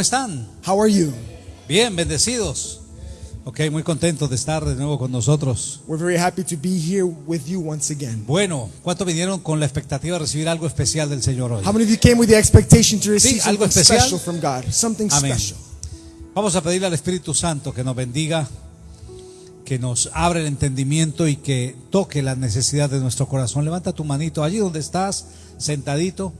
¿cómo están? How are you? Bien, bendecidos. Ok, muy contentos de estar de nuevo con nosotros. We're very happy to be here with you once again. Bueno, ¿cuántos vinieron con la expectativa de recibir algo especial del Señor hoy? How many of you came with the expectation to receive Sí, algo something especial. special from God? Something Amén. special. Vamos a pedirle al Espíritu Santo que nos bendiga, que nos abra el entendimiento y que toque las necesidades de nuestro corazón. Levanta tu manito allí donde estás, sentadito.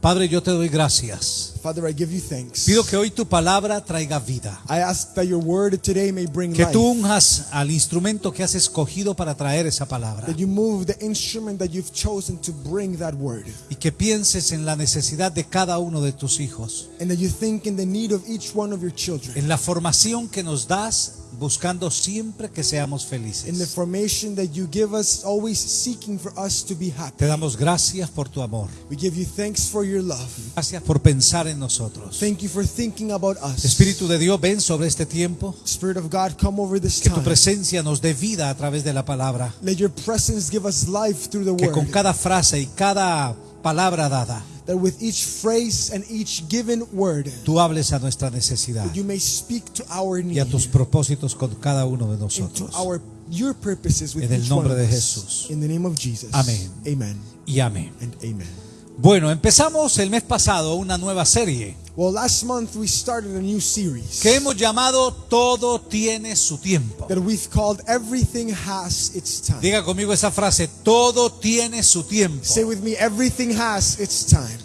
Padre, yo te doy gracias. Father, I give you thanks. Pido que hoy tu palabra traiga vida. I ask that your word today may bring Que tú unjas al instrumento que has escogido para traer esa palabra. that you move the instrument that you've chosen to bring that word. Y que pienses en la necesidad de cada uno de tus hijos. And that you think in the need of each one of your children. En la formación que nos das, buscando siempre que seamos In the felices. formation that you give us, always seeking for us to be happy. Te damos gracias por tu amor. We give you thanks for your love. Gracias por pensar en nosotros. Thank you for thinking about us. Espíritu de Dios, ven sobre este tiempo. Spirit of God, come over this Que tu time. presencia nos dé vida a través de la palabra. Let your presence give us life through the Que con word. cada frase y cada palabra dada, That with each phrase and each given word, tú hables a nuestra necesidad you may speak to our y a need tus propósitos con cada uno de nosotros. our your purposes with En el nombre de. Jesús. In the name of Jesus. Amén. Amen. Y amén. And amen. Bueno, empezamos el mes pasado una nueva serie Well, last month we started a new series que hemos llamado Todo tiene su tiempo. that we've called Everything Has Its Time. Diga conmigo esa frase, todo tiene su tiempo. Say with me, everything has its time.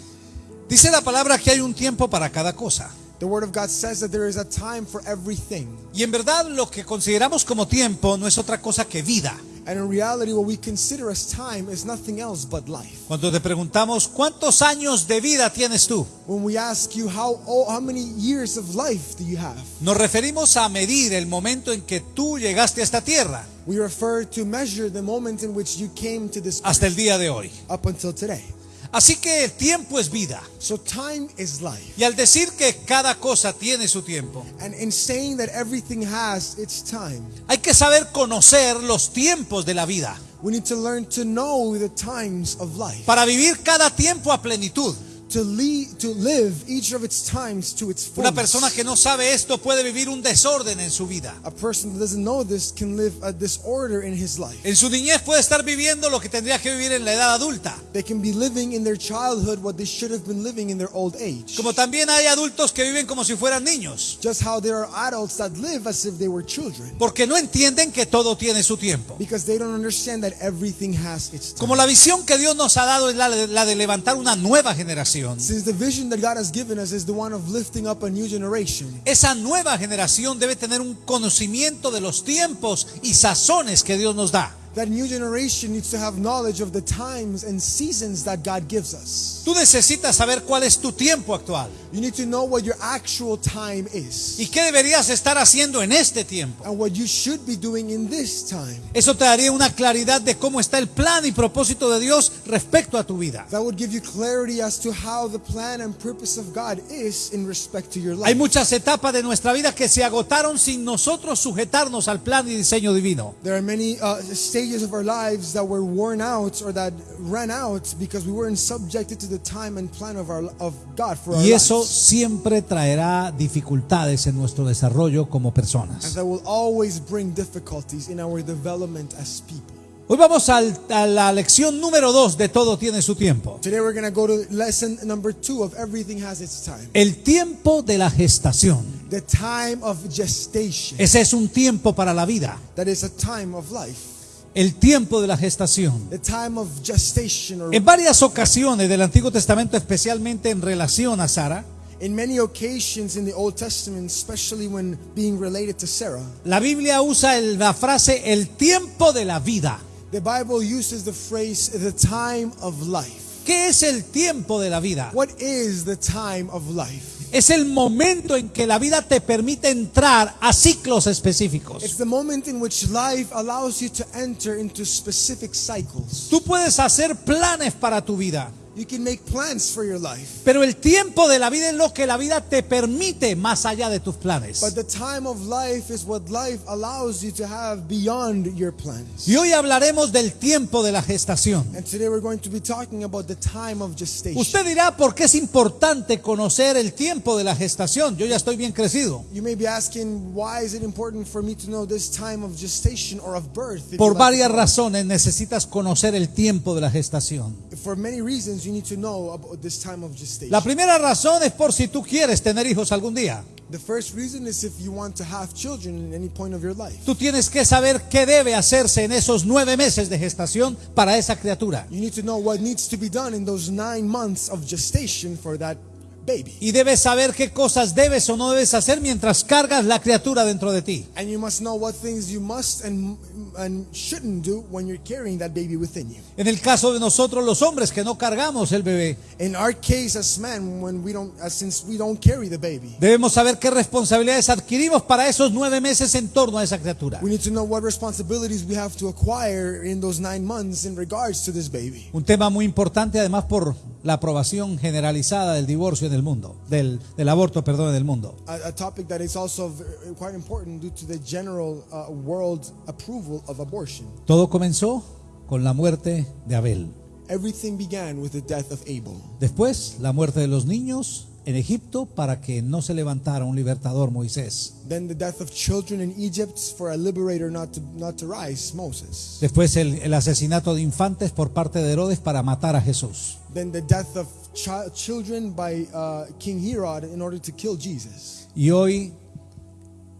Dice la palabra que hay un tiempo para cada cosa. The Word of God says that there is a time for everything. Y en verdad lo que consideramos como tiempo no es otra cosa que vida. And in reality, what we consider as time is nothing else but life. Cuando te preguntamos, ¿cuántos años de vida tienes tú? When we ask you, how, oh, how many years of life do you have? Nos referimos a medir el momento en que tú llegaste a esta tierra We refer to measure the moment in which you came to this hasta el día de hoy. up until today. Así que el tiempo es vida. So time is life. Y al decir que cada cosa tiene su tiempo, And in saying that everything has its time, hay que saber conocer los tiempos de la vida we need to learn to know the times of life. para vivir cada tiempo a plenitud. To, lead, to live each of its times to its Una fullness. persona que no sabe esto puede vivir un desorden en su vida. A person that doesn't know this can live a disorder in his life. En su niñez puede estar viviendo lo que tendría que vivir en la edad adulta. They can be living in their childhood what they should have been living in their old age. Como también hay adultos que viven como si fueran niños, Just how there are adults that live as if they were children. porque no entienden que todo tiene su tiempo. Because they don't understand that everything has its time. Como la visión que Dios nos ha dado es la de levantar una nueva generación. Since the vision that God has given us is the one of lifting up a new generation. Esa nueva generación debe tener un conocimiento de los tiempos y sazones que Dios nos da. That new generation needs to have knowledge of the times and seasons that God gives us. Tú necesitas saber cuál es tu tiempo actual You need to know what your actual time is y qué deberías estar haciendo en este tiempo. and what you should be doing in this time. Eso te daría una claridad de cómo está el plan y propósito de Dios respecto a tu vida. That would give you clarity as to how the plan and purpose of God is in respect to your Hay life. muchas etapas de nuestra vida que se agotaron sin nosotros sujetarnos al plan y diseño divino. There are many uh, stages of our lives that were worn out or that ran out because we weren't subjected to the time and plan of, our, of God for our Y eso lives. siempre traerá dificultades en nuestro desarrollo como And personas. that will always bring difficulties in our development as people. Hoy vamos al- a la lección número dos de Todo tiene su tiempo. Today we're going to go to lesson number two of Everything Has Its Time. El tiempo de la gestación. The time of gestation. Ese es un tiempo para la vida. That is a time of life. El tiempo de la gestación. The time of gestation or En varias ocasiones del Antiguo Testamento, especialmente en relación a Sara, in many occasions in the Old Testament, especially when being related to Sarah, la Biblia usa la frase el tiempo de la vida. the Bible uses the phrase the time of life. ¿Qué es el tiempo de la vida? What is the time of life? Es el momento en que la vida te permite entrar a ciclos It's específicos. the moment in which life allows you to enter into specific cycles. Tú puedes hacer planes para tu vida. You can make plans for your life. Pero el tiempo de la vida es lo que la vida te permite más allá de tus planes. But the time of life is what life allows you to have beyond your plans. Y hoy hablaremos del tiempo de la gestación. And today we're going to be talking about the time of gestation. Usted dirá por qué es importante conocer el tiempo de la gestación. Yo ya estoy bien crecido. You may be asking, why is it important for me to know this time of gestation or of birth? Por varias razones necesitas conocer el tiempo de la gestación. For many reasons, you need to know about this time of gestation. La primera razón es por si tú quieres tener hijos algún día. The first reason is if you want to have children in any point of your life. Tú tienes que saber qué debe hacerse en esos nueve meses de gestación para esa criatura. You need to know what needs to be done in those nine months of gestation for that baby. Y debes saber qué cosas debes o no debes hacer mientras cargas la criatura dentro de ti. And you must know what things you must and, and shouldn't do when you're carrying that baby within you. En el caso de nosotros los hombres que no cargamos el bebé, In our case as men, when we don't, since we don't carry the baby, debemos saber qué responsabilidades adquirimos para esos nueve meses en torno a esa criatura. we need to know what responsibilities we have to acquire in those nine months in regards to this baby. Un tema muy importante además por la aprobación generalizada del divorcio en el mundo, del, del aborto, perdón, en el mundo. A, a topic that is also v- quite important due to the general uh, world approval of abortion. Todo comenzó con la muerte de Abel. Everything began with the death of Abel. Después, la muerte de los niños en Egipto para que no se levantara un libertador Moisés. Then the death of children in Egypt for a liberator not to, not to rise, Moses. Después el, el asesinato de infantes por parte de Herodes para matar a Jesús. Then the death of chi- children by uh, King Herod in order to kill Jesus. Y hoy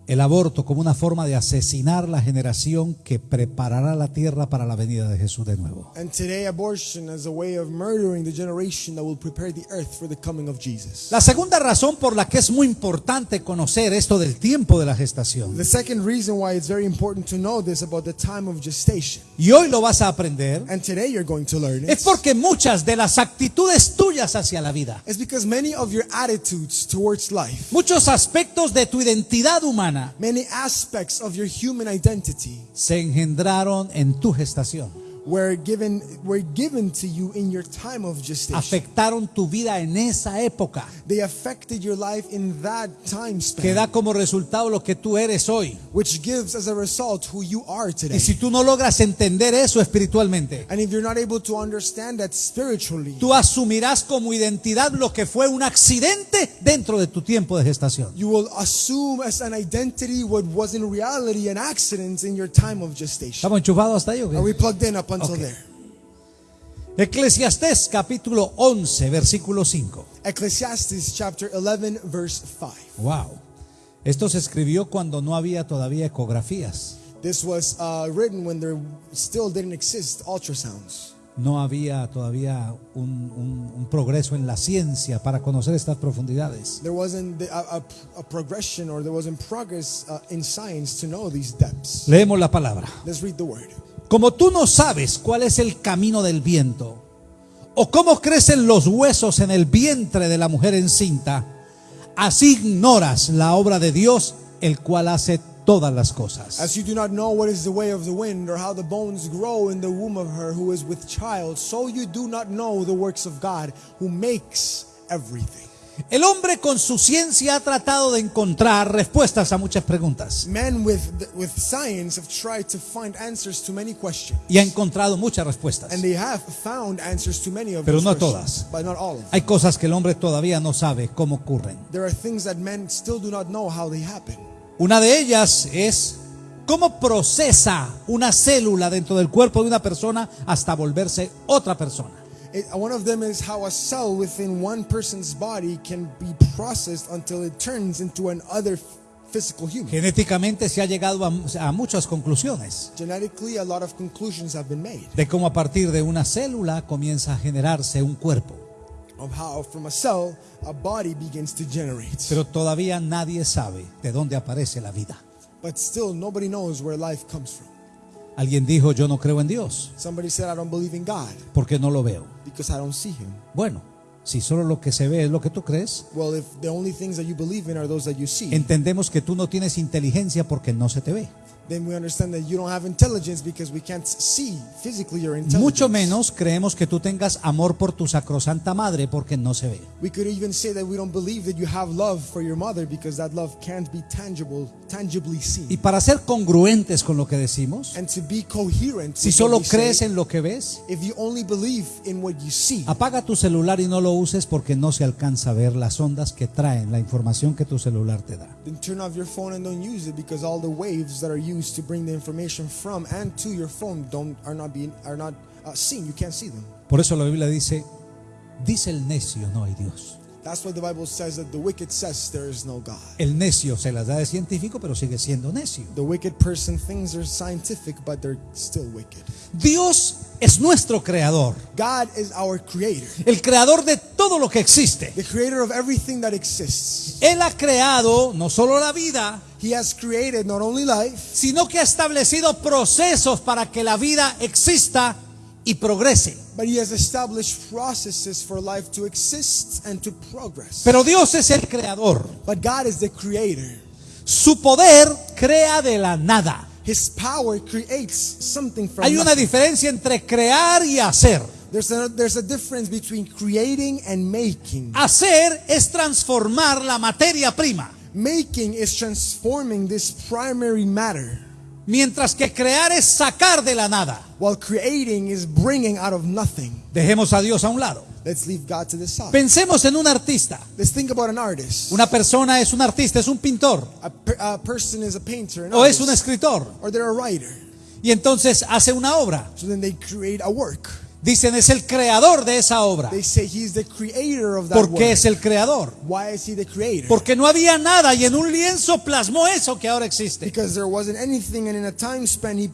el aborto como una forma de asesinar la generación que preparará la tierra para la venida de Jesús de nuevo. And today, abortion as a way of murdering the generation that will prepare the earth for the coming of Jesus. La segunda razón por la que es muy importante conocer esto del tiempo de la gestación, The second reason why it's very important to know this about the time of gestation, y hoy lo vas a aprender, and today you're going to learn es porque muchas de las actitudes tuyas hacia la vida, is because many of your attitudes towards life, muchos aspectos de tu identidad humana many aspects of your human identity se engendraron en tu gestación, were given were given to you in your time of gestation. afectaron tu vida en esa época, They affected your life in that time que da span, como resultado lo que tú eres hoy. which gives as a result who you are today. Y si tú no logras entender eso espiritualmente, And if you're not able to understand that spiritually, tú asumirás como identidad lo que fue un accidente dentro de tu tiempo de gestación. you will assume as an identity what was in reality an accident in your time of gestation. ¿Estamos enchufados hasta ahí o qué? Are we plugged in up until Okay. there? Eclesiastés capítulo 11, versículo 5. Ecclesiastes chapter 11, verse 5. Wow. Esto se escribió cuando no había todavía ecografías. This was uh, written when there still didn't exist ultrasounds. No había todavía un, un- un progreso en la ciencia para conocer estas profundidades. There wasn't a, a- a progression or there wasn't progress uh, in science to know these depths. Leemos la palabra. Let's read the word. Como tú no sabes cuál es el camino del viento, o cómo crecen los huesos en el vientre de la mujer encinta, así ignoras la obra de Dios, el cual hace todas las cosas. As you do not know what is the way of the wind or how the bones grow in the womb of her who is with child, so you do not know the works of God who makes everything. El hombre con su ciencia ha tratado de encontrar respuestas a muchas preguntas Men with, with science have tried to find answers to many questions. y ha encontrado muchas respuestas. And they have found answers to many of Pero no todas. but not all of them. Hay cosas que el hombre todavía no sabe cómo ocurren. There are things that men still do not know how they happen. Una de ellas es cómo procesa una célula dentro del cuerpo de una persona hasta volverse otra persona. It, one of them is how a cell within one person's body can be processed until it turns into another physical human. Genéticamente se ha llegado a, a muchas conclusiones Genetically, a lot of conclusions have been made de cómo a partir de una célula comienza a generarse un cuerpo. of how from a cell a body begins to generate. Pero todavía nadie sabe de dónde aparece la vida. But still, nobody knows where life comes from. Alguien dijo, yo no creo en Dios Somebody said, I don't believe in God porque no lo veo. because I don't see Him. Bueno, si solo lo que se ve es lo que tú crees, Well, if the only things that you believe in are those that you see, entendemos que tú no tienes inteligencia porque no se te ve. Then we understand that you don't have intelligence because we can't see physically your intelligence. Mucho menos creemos que tú tengas amor por tu sacrosanta madre porque no se ve. We could even say that we don't believe that you have love for your mother because that love can't be tangible, tangibly seen. Y para ser congruentes con lo que decimos, And to be coherent, si solo say, crees en lo que ves, if you only believe in what you see, apaga tu celular y no lo uses porque no se alcanza a ver las ondas que traen la información que tu celular te da. then turn off your phone and don't use it because all the waves that are used to bring the information from and to your phone don't are not being are not uh, seen. You can't see them. Por eso la Biblia dice, dice el necio, no hay Dios. That's why the Bible says that the wicked says there is no God. El necio se las da de científico, pero sigue siendo necio. The wicked person thinks they're scientific, but they're still wicked. Dios es nuestro creador, God is our creator, el creador de todo lo que existe. the creator of everything that exists. Él ha creado no solo la vida, He has created not only life, sino que ha establecido procesos para que la vida exista y progrese. but He has established processes for life to exist and to progress. Pero Dios es el creador. But God is the creator. Su poder crea de la nada. His power creates something from Hay una nothing. diferencia entre crear y hacer. There's a, there's a difference between creating and making. Hacer es transformar la materia prima, Making is transforming this primary matter, mientras que crear es sacar de la nada. while creating is bringing out of nothing. Dejemos a Dios a un lado. Let's leave God to the side. Pensemos en un artista. Let's think about an artist. Una persona es un artista, es un pintor A, a person is a painter, o es artist, un escritor. or they're a writer. Y entonces hace una obra. So then they create a work. Dicen es el creador de esa obra. They say the creator of that ¿Por qué es el creador? Why is he the creator? Porque no había nada y en un lienzo plasmó eso que ahora existe. because there wasn't anything, and in a time span, he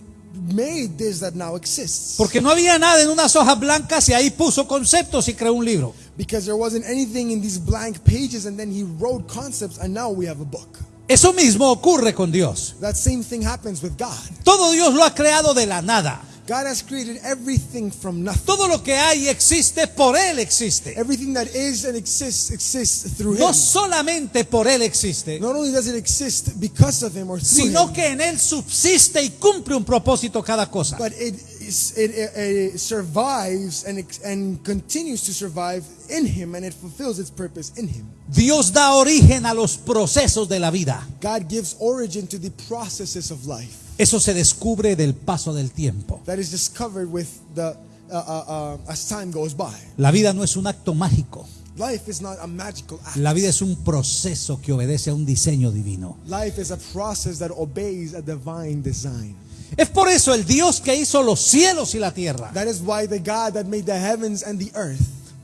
made this that now exists. Porque no había nada en unas hojas blancas y ahí puso conceptos y creó un libro. Because there wasn't anything in these blank pages, and then he wrote concepts, and now we have a book. Eso mismo ocurre con Dios. That same thing happens with God. Todo Dios lo ha creado de la nada. God has created everything from nothing. Todo lo que hay existe por Él existe. Everything that is and exists exists through No Him. solamente por Él existe, Not only does it exist because of Him or through sino Him, que en Él subsiste y cumple un propósito cada cosa. but it, is, it, it, it survives and, and continues to survive in Him, and it fulfills its purpose in Him. Dios da origen a los procesos de la vida. God gives origin to the processes of life Eso se descubre del paso del tiempo. that is discovered with the uh, uh, uh, as time goes by. La vida no es un acto mágico. Life is not a magical act. La vida es un proceso que obedece a un diseño divino. Life is a process that obeys a divine design. Es por eso el Dios que hizo los cielos y la tierra That is why the God that made the heavens and the earth,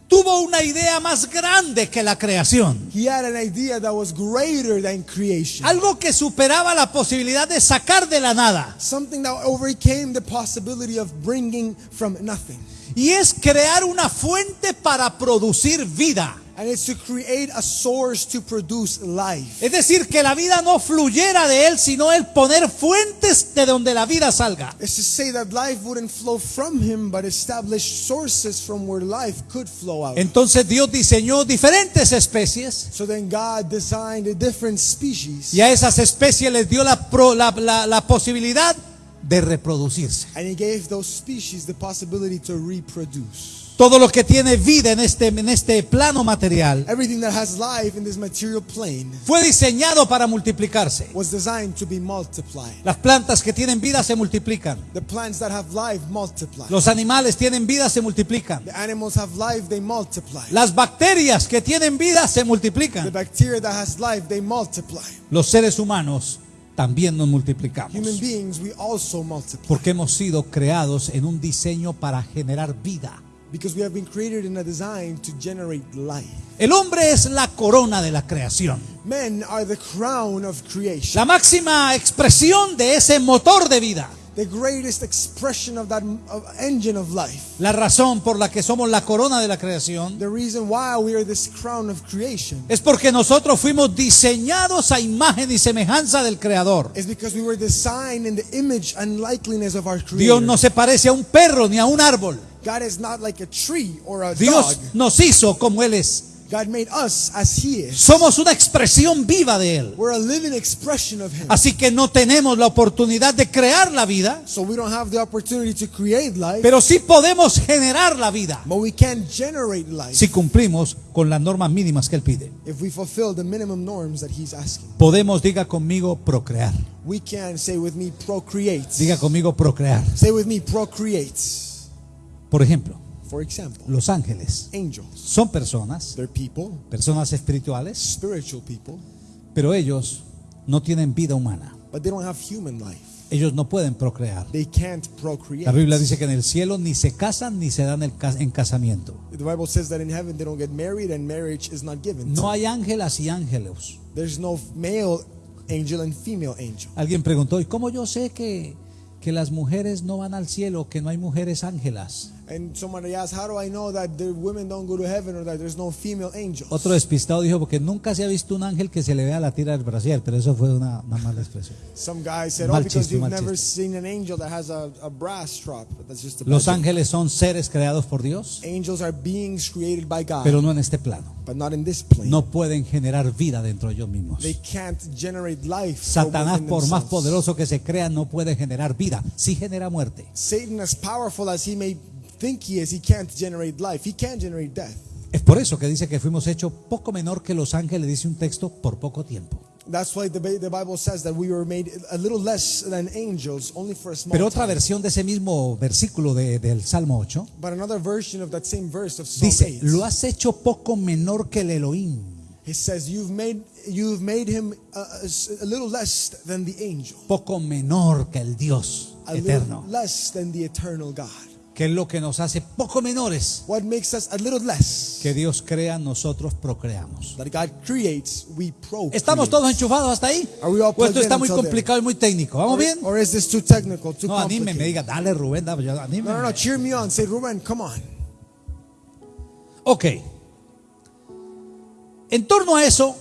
tuvo una idea más grande que la creación. he had an idea that was greater than creation. Algo que superaba la posibilidad de sacar de la nada. Something that overcame the possibility of bringing from nothing. Y es crear una fuente para producir vida. And it's to create a source to produce life. Es decir, que la vida no fluyera de Él, sino Él poner fuentes de donde la vida salga. It's to say that life wouldn't flow from him, but establish sources from where life could flow out. Entonces Dios diseñó diferentes especies So then God designed a different species. y a esas especies les dio la, pro- la- la- la posibilidad de reproducirse. And he gave those species the possibility to reproduce. Todo lo que tiene vida en este, en este plano material Everything that has life in this material plane fue diseñado para multiplicarse. was designed to be multiplied. Las plantas que tienen vida se multiplican. The plants that have life multiply. Los animales tienen vida, se multiplican. The animals have life, they multiply. Las bacterias que tienen vida se The multiplican. bacteria that has life, they multiply. Los seres humanos también nos multiplicamos. Human beings, we also multiply. Porque hemos sido creados en un diseño para generar vida. Because we have been created in a design to generate life. El hombre es la corona de la creación. Men are the crown of creation. La máxima expresión de ese motor de vida. The greatest expression of that engine of life. La razón por la que somos la corona de la creación The reason why we are this crown of creation es porque nosotros fuimos diseñados a imagen y semejanza del Creador. is because we were designed in the image and likeliness of our creator. Dios no se parece a un perro ni a un árbol. God is not like a tree or a Dios dog. nos hizo como Él es. God made us as He is. Somos una expresión viva de Él. We're a living expression of Him. Así que no tenemos la oportunidad de crear la vida, So we don't have the opportunity to create life, pero sí podemos generar la vida but we can generate life si cumplimos con las normas mínimas que Él pide. if we fulfill the minimum norms that He's asking. Podemos, diga conmigo, procrear. We can say with me, procreate. Diga conmigo, procrear. Say with me, procreate. Por ejemplo, For example, los ángeles angels. son personas, They're people, personas espirituales, spiritual people, pero ellos no tienen vida humana. but they don't have human life. Ellos no pueden procrear. They can't procreate. La Biblia dice que en el cielo ni se casan ni se dan el ca- en casamiento. The Bible says that in heaven they don't get married and marriage is not given. No hay ángelas y ángeles. There's no male angel and female angel. Alguien preguntó, ¿y cómo yo sé que, que las mujeres no van al cielo, que no hay mujeres ángelas? And somebody asked, How do I know that the women don't go to heaven or that there's no female angels? Otro despistado dijo, porque nunca se ha visto un ángel que se le vea la tira del brasier, pero eso fue una, una mala expresión. Some guy said, Oh, because you've never seen an angel that has a, a brass strap. That's just a Los ángeles son seres creados por Dios, Angels are beings created by God, pero no en este plano. but not in this plane. No pueden generar vida dentro de ellos mismos. They can't generate life. Satanás, por más poderoso que se crea, no puede generar vida. Sí genera muerte. Satan, as powerful as he may think he is, he can't generate life. He can't generate death. Es por eso que dice que fuimos hechos poco menor que los ángeles, dice un texto, por poco tiempo. That's why the, Bi- the Bible says that we were made a little less than angels, only for a small Pero otra time. versión de ese mismo versículo de- del Salmo 8 But another version of that same verse of Psalm dice, 8, lo has hecho poco menor que el Elohim. it says, "You've made you've made him a, a- a little less than the angel, poco menor que el Dios a eterno, little less than the eternal God." Que es lo que nos hace poco menores What makes us a little less? que Dios crea, nosotros procreamos. That God creates, we procreate. ¿Estamos todos enchufados hasta ahí? Are we all ¿O esto está muy until there? complicado y muy técnico? ¿Vamos Or, bien? or is this too technical, too No, anímeme, complicated? diga, dale Rubén, dale, anímeme. No, no, no. Cheer me on. Say, Ruben, come on. Ok. En torno a eso,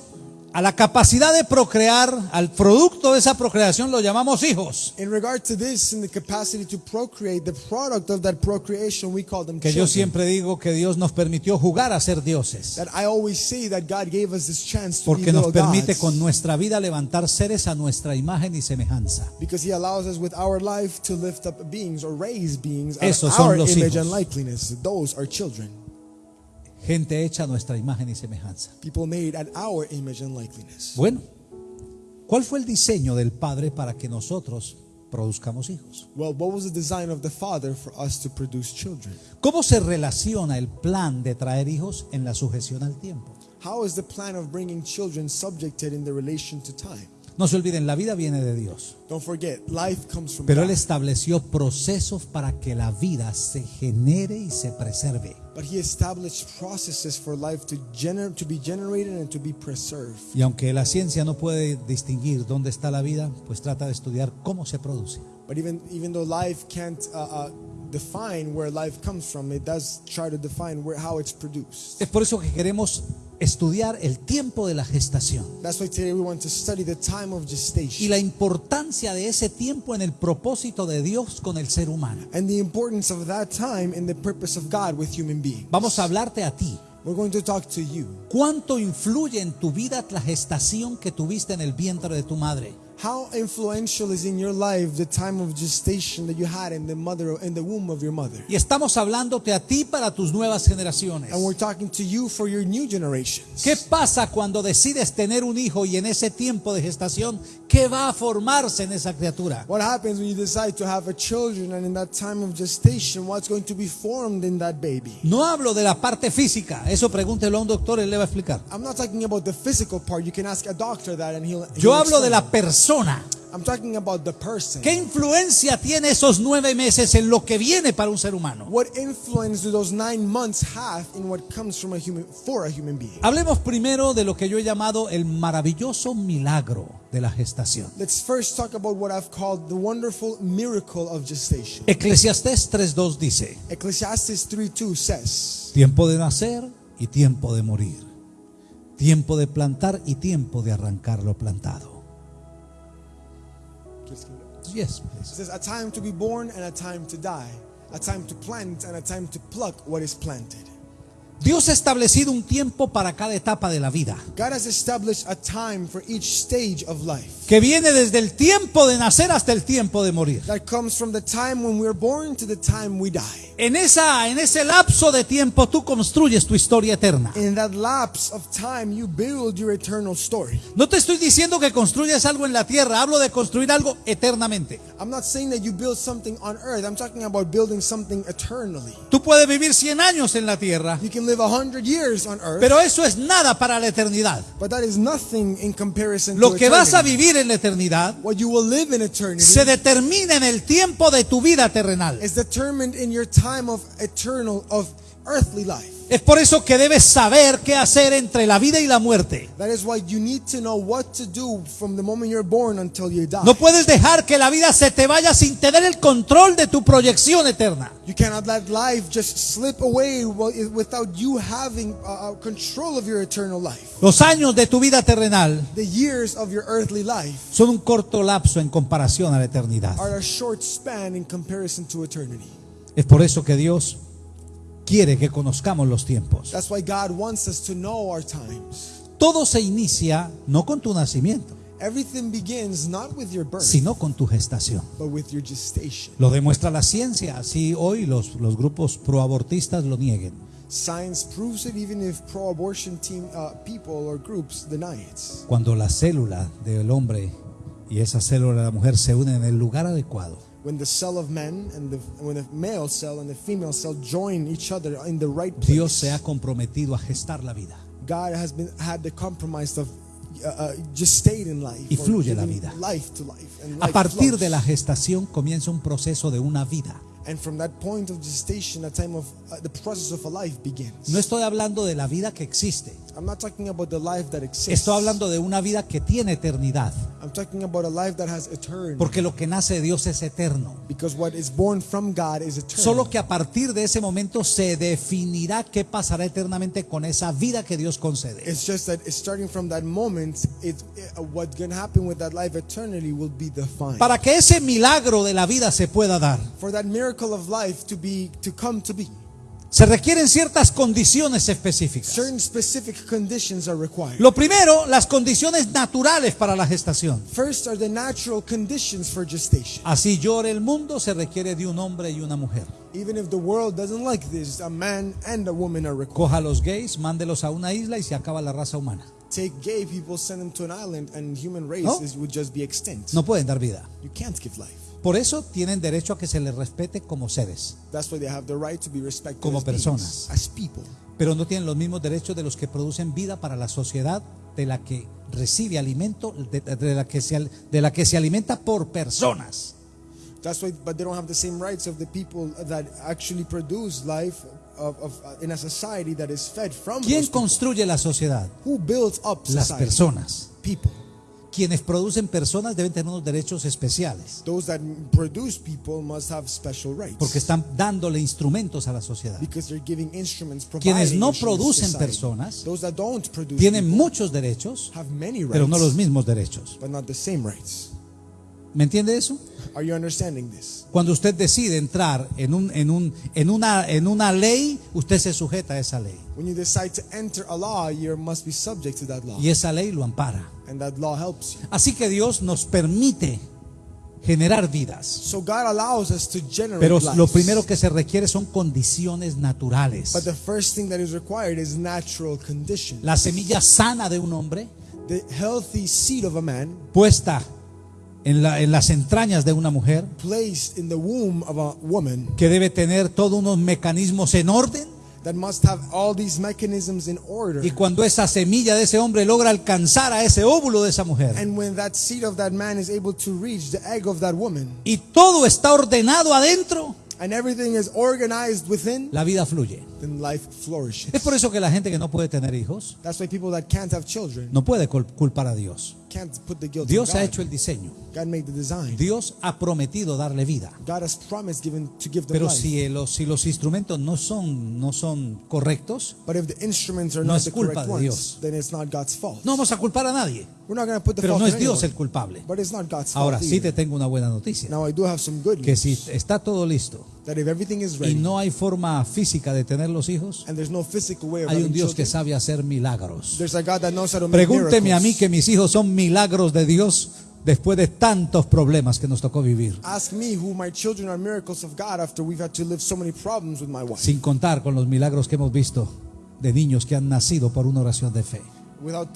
a la capacidad de procrear, al producto de esa procreación lo llamamos hijos. In regard to this, in the capacity to procreate, the product of that procreation, we call them Que yo children. siempre digo que Dios nos permitió jugar a ser dioses. That I always say that God gave us this chance to Porque be nos little permite gods. con nuestra vida levantar seres a nuestra imagen y semejanza. Because He allows us with our life to lift up beings or raise beings Esos of son our los image hijos. and likeness. Those are children. Gente hecha a nuestra imagen y semejanza. People made at our image and likeness. Bueno, ¿cuál fue el diseño del Padre para que nosotros produzcamos hijos? Well, what was the design of the Father for us to produce children? ¿Cómo se relaciona el plan de traer hijos en la sujeción al tiempo? How is the plan of bringing children subjected in the relation to time? No se olviden, la vida viene de Dios. Don't forget, life comes from Pero Él God. estableció procesos para que la vida se genere y se preserve. But he established processes for life to, gener- to be generated and to be preserved. Y aunque la ciencia no puede distinguir dónde está la vida, pues trata de estudiar cómo se produce. But even, even though life can't uh, uh, define where life comes from, it does try to define where, how it's produced. Es por eso que queremos estudiar el tiempo de la gestación y la importancia de ese tiempo en el propósito de Dios con el ser humano. Vamos a hablarte a ti. We're going to talk to you. ¿Cuánto influye en tu vida la gestación que tuviste en el vientre de tu madre? How influential is in your life the time of gestation that you had in the mother in the womb of your mother? Y estamos hablándote a ti para tus nuevas generaciones. And we're talking to you for your new generations. ¿Qué pasa cuando decides tener un hijo y en ese tiempo de gestación, qué va a formarse en esa criatura? What happens when you decide to have a children and in that time of gestation, what's going to be formed in that baby? No hablo de la parte física, eso pregúntelo a un doctor, él le va a explicar. I'm not talking about the physical part. You can ask a doctor that and he'll. Yo he'll hablo de la explain. Persona. I'm talking about the person. ¿Qué influencia tiene esos nueve meses en lo que viene para un ser humano? What influence do those nine months have in what comes from a human for a human being? Hablemos primero de lo que yo he llamado el maravilloso milagro de la gestación. Let's first talk about what I've called the wonderful miracle of gestation. Eclesiastés 3.2 dice, Ecclesiastes 3:2 says, tiempo de nacer y tiempo de morir, tiempo de plantar y tiempo de arrancar lo plantado. Yes, It please. says, a time to be born and a time to die, a time to plant and a time to pluck what is planted. Dios ha establecido un tiempo para cada etapa de la vida, God has established a time for each stage of life que viene desde el tiempo de nacer hasta el tiempo de morir. that comes from the time when we're born to the time we die. En, esa, en ese lapso de tiempo tú construyes tu historia eterna. In that lapse of time, you build your eternal story. No te estoy diciendo que construyas algo en la tierra, hablo de construir algo eternamente. I'm not saying that you build something on earth. I'm talking about building something eternally. Tú puedes vivir 100 años en la tierra, You can live a hundred years on earth, pero eso es nada para la eternidad. but that is nothing in comparison Lo to que vas a vivir en la eternidad What you will live in eternity se determina en el tiempo de tu vida terrenal. is determined in your time of eternal of earthly life. Es por eso que debes saber qué hacer entre la vida y la muerte. That is why you need to know what to do from the moment you're born until you die. No puedes dejar que la vida se te vaya sin tener el control de tu proyección eterna. You cannot let life just slip away wi- without you having uh, uh, control of your eternal life. Los años de tu vida terrenal The years of your earthly life son un corto lapso en comparación a la eternidad. are a short span in comparison to eternity. Es por eso que Dios quiere que conozcamos los tiempos. That's why God wants us to know our times. Todo se inicia no con tu nacimiento, Everything begins not with your birth, sino con tu gestación. but with your gestation. Lo demuestra la ciencia, así hoy los, los grupos proabortistas lo nieguen. Science proves it even if pro-abortion team uh, people or groups deny it. Cuando la célula del hombre y esa célula de la mujer se unen en el lugar adecuado, When the cell of man and the when the male cell and the female cell join each other in the right place, Dios se ha comprometido a gestar la vida. God has been had the compromise of uh, uh, just stayed in life Y fluye la vida. life to life and A life partir flows. de la gestación comienza un proceso de una vida. And from that point of gestation a time of uh, the process of a life begins No estoy hablando de la vida que existe. I'm not talking about the life that exists Estoy hablando de una vida que tiene eternidad. I'm talking about a life that has eternity Porque lo que nace de Dios es eterno. because what is born from God is eternal Solo que a partir de ese momento se definirá qué pasará eternamente con esa vida que Dios concede. It's just that starting from that moment, it, uh, what's going to happen with that life eternally will be defined. Para que ese milagro de la vida se pueda dar, For that miracle of life to be to come to be, se requieren ciertas condiciones específicas. certain specific conditions are required. Lo primero, las condiciones naturales para la gestación. First are the natural conditions for gestation. Así llore el mundo, se requiere de un hombre y una mujer. Even if the world doesn't like this, a man and a woman are required. Coja a los gays, mándelos a una isla y se acaba la raza humana. Take gay people, send them to an island, and human race No. would just be extinct. No pueden dar vida. You can't give life. Por eso tienen derecho a que se les respete como seres, That's why they have the right to be respected Como as beings, personas. as people. pero no tienen los mismos derechos de los que producen vida para la sociedad de la que recibe alimento, de, de la, que se, de la que se alimenta por personas. That's why, but they don't have the same rights of the people that actually produce life of, of uh, in a society that is fed from ¿Quién construye la sociedad? Who builds up Las society? personas. People. Quienes producen personas deben tener unos derechos especiales, Those that produce people must have special rights. porque están dándole instrumentos a la sociedad. because they're giving instruments, Quienes no producen personas Those that don't produce Tienen people muchos derechos, have many rights, pero no los mismos derechos. but not the same rights. ¿Me entiende eso? Are you understanding this? Cuando usted decide entrar en, un, en, un, en, una, en una ley, usted se sujeta a esa ley. When you decide to enter a law, you must be subject to that law, Y esa ley lo ampara. and that law helps you. Así que Dios nos permite generar vidas. So God allows us to generate Pero lives. lo primero que se requiere son condiciones naturales. But the first thing that is required is natural condition. La semilla sana de un hombre The healthy seed of a man puesta en, la- en las entrañas de una mujer placed in the womb of a woman que debe tener todos unos mecanismos en orden. that must have all these mechanisms in order. Y cuando esa semilla de ese hombre logra alcanzar a ese óvulo de esa mujer And when that seed of that man is able to reach the egg of that woman, y todo está ordenado adentro, and everything is organized within, la vida fluye. then life flourishes. Es por eso que la gente que no puede tener hijos That's why people that can't have children no puede cul- culpar a Dios. Can't put the guilt Dios ha God. hecho el diseño. God made the design. Dios ha prometido darle vida. God has promised given to give them Pero life. si los, si los instrumentos no son, no son correctos, But if the instruments are No not es the culpa correct de ones, Dios. then it's not God's fault. no vamos a culpar a nadie. We're not going to put the Pero fault no on es Dios anyone. el culpable. But it's not God's Ahora fault sí te tengo una buena noticia. Now I do have some good Que news. si está todo listo that if everything is y no hay forma física de tener los hijos? and there's no physical way of Hay un Dios que sabe hacer milagros. There's a God that knows how to make Pregúnteme a mí miracles. que mis hijos son milagros de Dios después de tantos problemas que nos tocó vivir. Ask me who my children are miracles of God after we've had to live so many problems with my wife. Sin contar con los milagros que hemos visto de niños que han nacido por una oración de fe. Without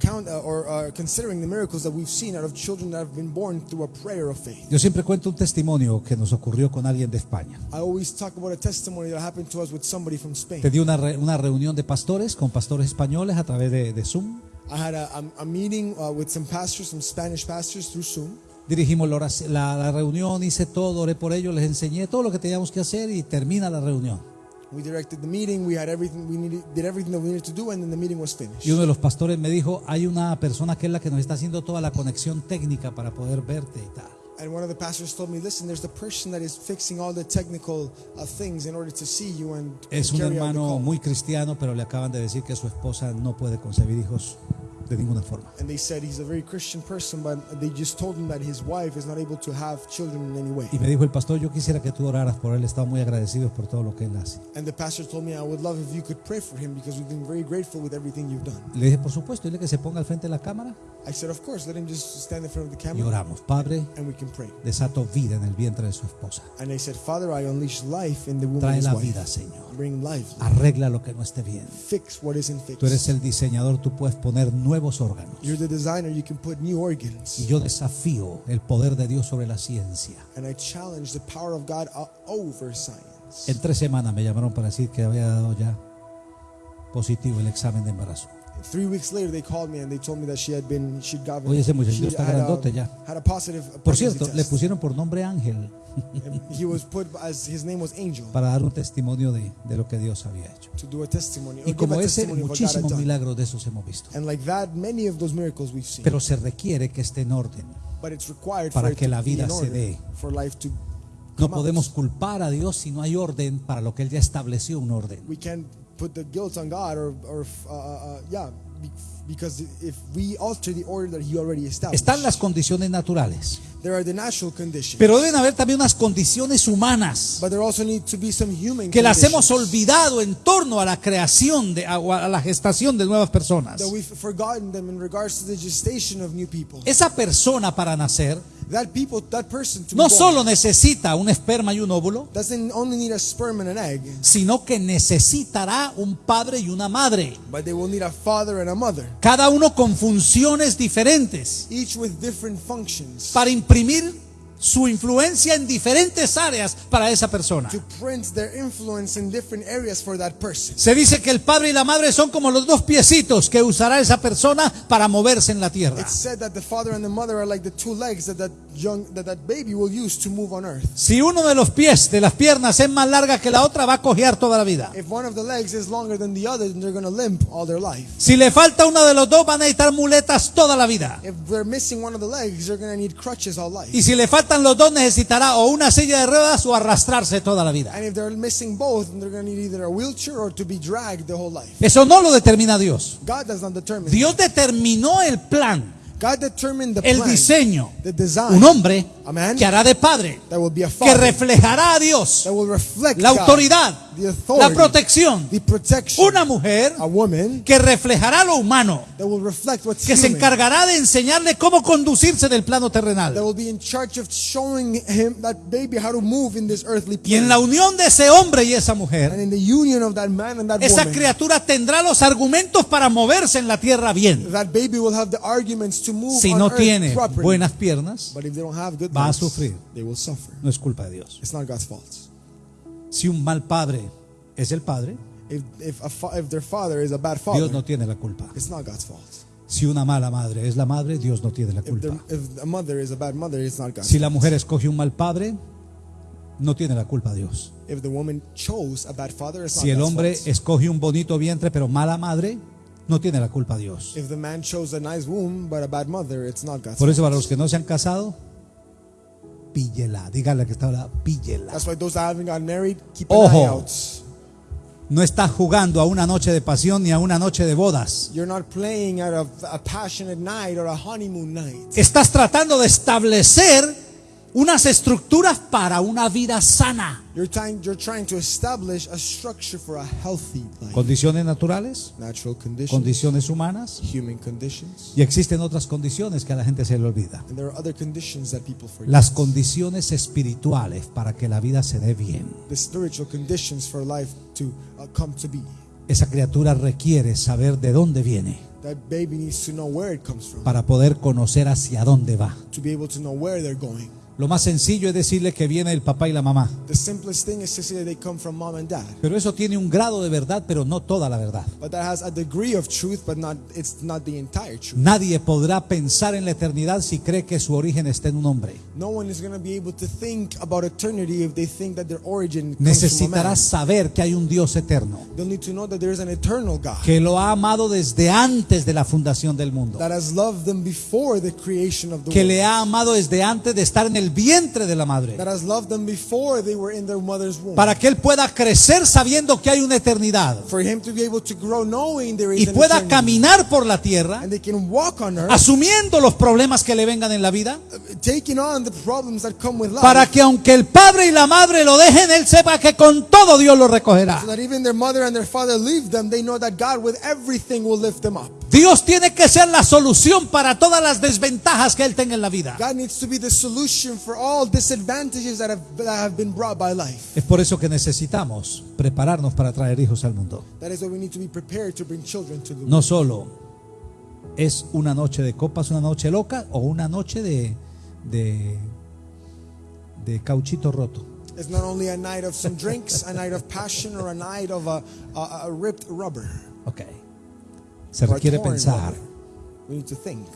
count uh, or uh, considering the miracles that we've seen out of children that have been born through a prayer of faith. Yo siempre cuento un testimonio que nos ocurrió con alguien de España. I always talk about a testimony that happened to us with somebody from Spain. Pedí una, re- una reunión de pastores con pastores españoles a través de, de Zoom. I had a, a, a meeting uh, with some pastors, some Spanish pastors through Zoom. Dirigimos la, la- la reunión, hice todo, oré por ellos, les enseñé todo lo que teníamos que hacer y termina la reunión. We directed the meeting. We had everything we needed, did everything that we needed to do, and then the meeting was finished. Y uno de los pastores me dijo, hay una persona que es la que nos está haciendo toda la conexión técnica para poder verte y tal. And one of the pastors told me, "Listen, there's the person that is fixing all the technical uh, things in order to see you and Es un carry out the hermano call." muy cristiano, pero le acaban de decir que su esposa no puede concebir hijos de ninguna forma. And they said he's a very Christian person, but they just told him that his wife is not able to have children in any way. Y me dijo el pastor, yo quisiera que tú oraras por él, estamos muy agradecidos por todo lo que él hace. And the pastor told me, I would love if you could pray for him because we've been very grateful with everything you've done. Le dije, por supuesto, dile que se ponga al frente de la cámara I said, Of course, let him just stand in front of the y camera oramos. Padre, and we can pray. desato vida en el vientre de su esposa. And I said, Father, I unleash life in the womb of Trae his la wife. vida, Señor. Bring life. Arregla lo que no esté bien. Fix what isn't fixed. Tú eres el diseñador, tú puedes poner nuevos órganos. You're the designer, you can put new organs. Y yo desafío el poder de Dios sobre la ciencia. And I challenge the power of God o- over science. En tres semanas me llamaron para decir que había dado ya positivo el examen de embarazo. Three weeks later, they called me and they told me that she had been, she'd gotten, Oye, ese muchacho she está had, a- grandote ya. had a positive Por pregnancy cierto, le test. pusieron por nombre Ángel And he was put as his name was Angel para dar un testimonio de, de lo que Dios había hecho. to do a testimony. or Y give como a ese, testimony of what God had muchísimos done. milagros de esos hemos visto. And like that, many of those miracles we've seen. Pero se requiere que esté en orden. but it's required para for it que to la be vida in se order, dé. for life to No come out. podemos culpar a Dios si no hay orden para lo que Él ya estableció un orden. We can't put the guilt on God or, or uh, uh, yeah, be- because if we alter the order that He already established, Están las condiciones naturales, there are the natural conditions. pero deben haber también unas condiciones humanas but there also need to be some human que las hemos olvidado en torno a la creación de a, la gestación de nuevas personas. that we've forgotten them in regards to the gestation of new people. Esa persona para nacer That people, that person to no solo necesita un esperma y un óvulo, doesn't only need a sperm and an egg, sino que necesitará un padre y una madre, but they will need a father and a mother, cada uno con funciones diferentes. each with different functions. para imprimir su influencia en diferentes áreas para esa persona. Se dice que el padre y la madre son como los dos piecitos que usará esa persona para moverse en la tierra. Si uno de los pies, de las piernas es más larga que la otra, va a cojear toda la vida. If one of the legs is longer than the other, then they're going to limp all their life. Si le falta uno de los dos, van a necesitar muletas toda la vida. Y si le faltan los dos, necesitará o una silla de ruedas o arrastrarse toda la vida. Eso no lo determina Dios. God does not determine. Dios determinó el plan, God determined the el plan, diseño. the design. Un hombre que hará de padre, that will be a que reflejará a Dios, that will reflect la God, autoridad, the la protección. the. Una mujer a woman que reflejará lo humano, that will reflect what's que se encargará de enseñarle cómo conducirse del plano that terrenal. will be in charge of showing him that baby how to move in this earthly Y en la unión de ese hombre y esa and mujer, in the union of that man and that esa woman, criatura tendrá los argumentos para moverse en la tierra bien. that baby will have the arguments to move Si on no earth tiene properly. buenas piernas, But if they don't have good va a sufrir. they will suffer. no es culpa de Dios. It's not God's fault. Si un mal padre es el padre, If if, a if their father is a bad Dios father, no tiene la culpa. it's not God's fault. Si una mala madre es la madre, Dios no tiene la culpa. if a mother is a bad mother, it's not God's Si la mujer escoge un mal padre, no tiene la culpa Dios. Si not el hombre escoge un bonito vientre pero mala madre, no tiene la culpa Dios. If the man chose a nice womb but a bad mother, it's not God's Por eso para los que no se han casado, píllela. Dígale que está hablando, píllela. That's why those that haven't gotten married, keep an Ojo. eye out. No está jugando a una noche de pasión ni a una noche de bodas. You're not playing at a, a passionate night or a honeymoon night. Estás tratando de establecer unas estructuras para una vida sana. You're trying, you're trying to establish a structure for a healthy life. Condiciones naturales, Natural conditions, condiciones humanas human conditions, y existen otras condiciones que a la gente se le olvida. and there are other conditions that people forget. Las condiciones espirituales para que la vida se dé bien. the spiritual conditions for life to uh, come to be. Esa criatura requiere saber de dónde viene That baby needs to know where it comes from, para poder conocer hacia dónde va. to be able to know where they're going. Lo más sencillo es decirle que viene el papá y la mamá. The simplest thing is to say that they come from mom and dad. Pero eso tiene un grado de verdad, pero no toda la verdad. But that has a degree of truth, but not it's not the entire truth. Nadie podrá pensar en la eternidad si cree que su origen está en un hombre. No one is going to be able to think about eternity if they think that their origin comes from a Necesitará saber que hay un Dios eterno, They'll need to know that there is an eternal God que lo ha amado desde antes de la fundación del mundo, that has loved them before the creation of the que world. le ha amado desde antes de estar en el vientre de la madre, para que él pueda crecer sabiendo que hay una eternidad. Y pueda caminar por la tierra and they can walk on earth asumiendo los problemas que le vengan en la vida, taking on the problems that come with life para que aunque el padre y la madre lo dejen, él sepa que con todo Dios lo recogerá. so that even their mother and their father leave them they know that God with everything will lift them up Dios tiene que ser la solución para todas las desventajas que él tenga en la vida. God needs to be the solution for all disadvantages that have, that have been brought by life Es por eso que necesitamos prepararnos para traer hijos al mundo. that is why we need to be prepared to bring children to the world No solo es una noche de copas, una noche loca o una noche de, de, de cauchito roto. it's not only a night of some drinks a night of passion or a night of a, a, a ripped rubber Ok. Se requiere pensar.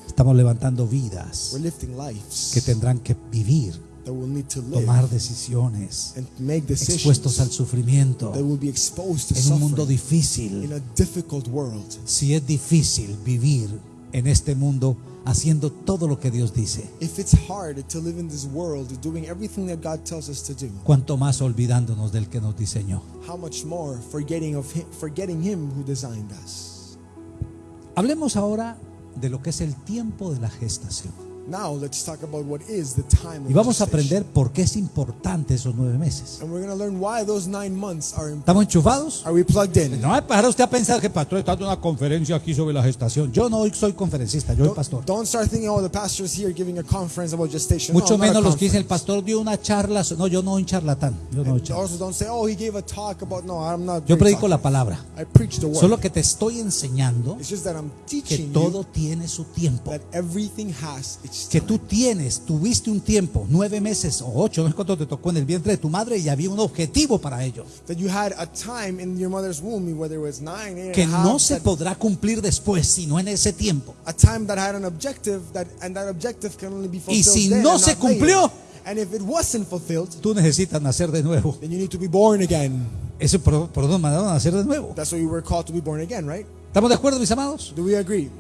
Estamos levantando vidas we're lifting lives que tendrán que vivir, tomar decisiones, expuestos al sufrimiento that will be exposed to en un mundo difícil. in a difficult world. Si es difícil vivir en este mundo haciendo todo lo que Dios dice, If it's hard to live in this world, doing everything that God tells us to do, cuanto más olvidándonos del que nos diseñó. Hablemos ahora de lo que es el tiempo de la gestación. Now let's talk about what is the time. Y vamos a aprender por qué es importante esos nueve meses. and we're going to learn why those nine months are. important. ¿Estamos enchufados? Are we plugged in? No va a pasar usted a pensar que pastor está dando una conferencia aquí sobre la gestación. Yo no soy conferencista, yo soy pastor. Don't start thinking, oh, the here giving a conference about gestation. Mucho no, menos los que dicen el pastor dio una charla. No, yo no soy charlatán. Yo no soy And charlatán. also, don't say, oh, he gave a talk about. No, I'm not. Yo very predico la palabra. I preach the word. Solo que te estoy enseñando It's just that I'm que teaching todo you tiene su tiempo. that everything has time. tú tienes, tuviste un tiempo, nueve meses o ocho, no es cuánto te tocó en el vientre de tu madre y había un objetivo para ello. Que no se podrá cumplir después, sino en ese tiempo. fulfilled si no se cumplió, and if it wasn't fulfilled, Tú necesitas nacer de nuevo. then you need to be born again. Ese por, por donde mandaron a nacer de nuevo. That's why we were called to be born again, right? ¿Estamos de acuerdo, mis amados? Do we agree?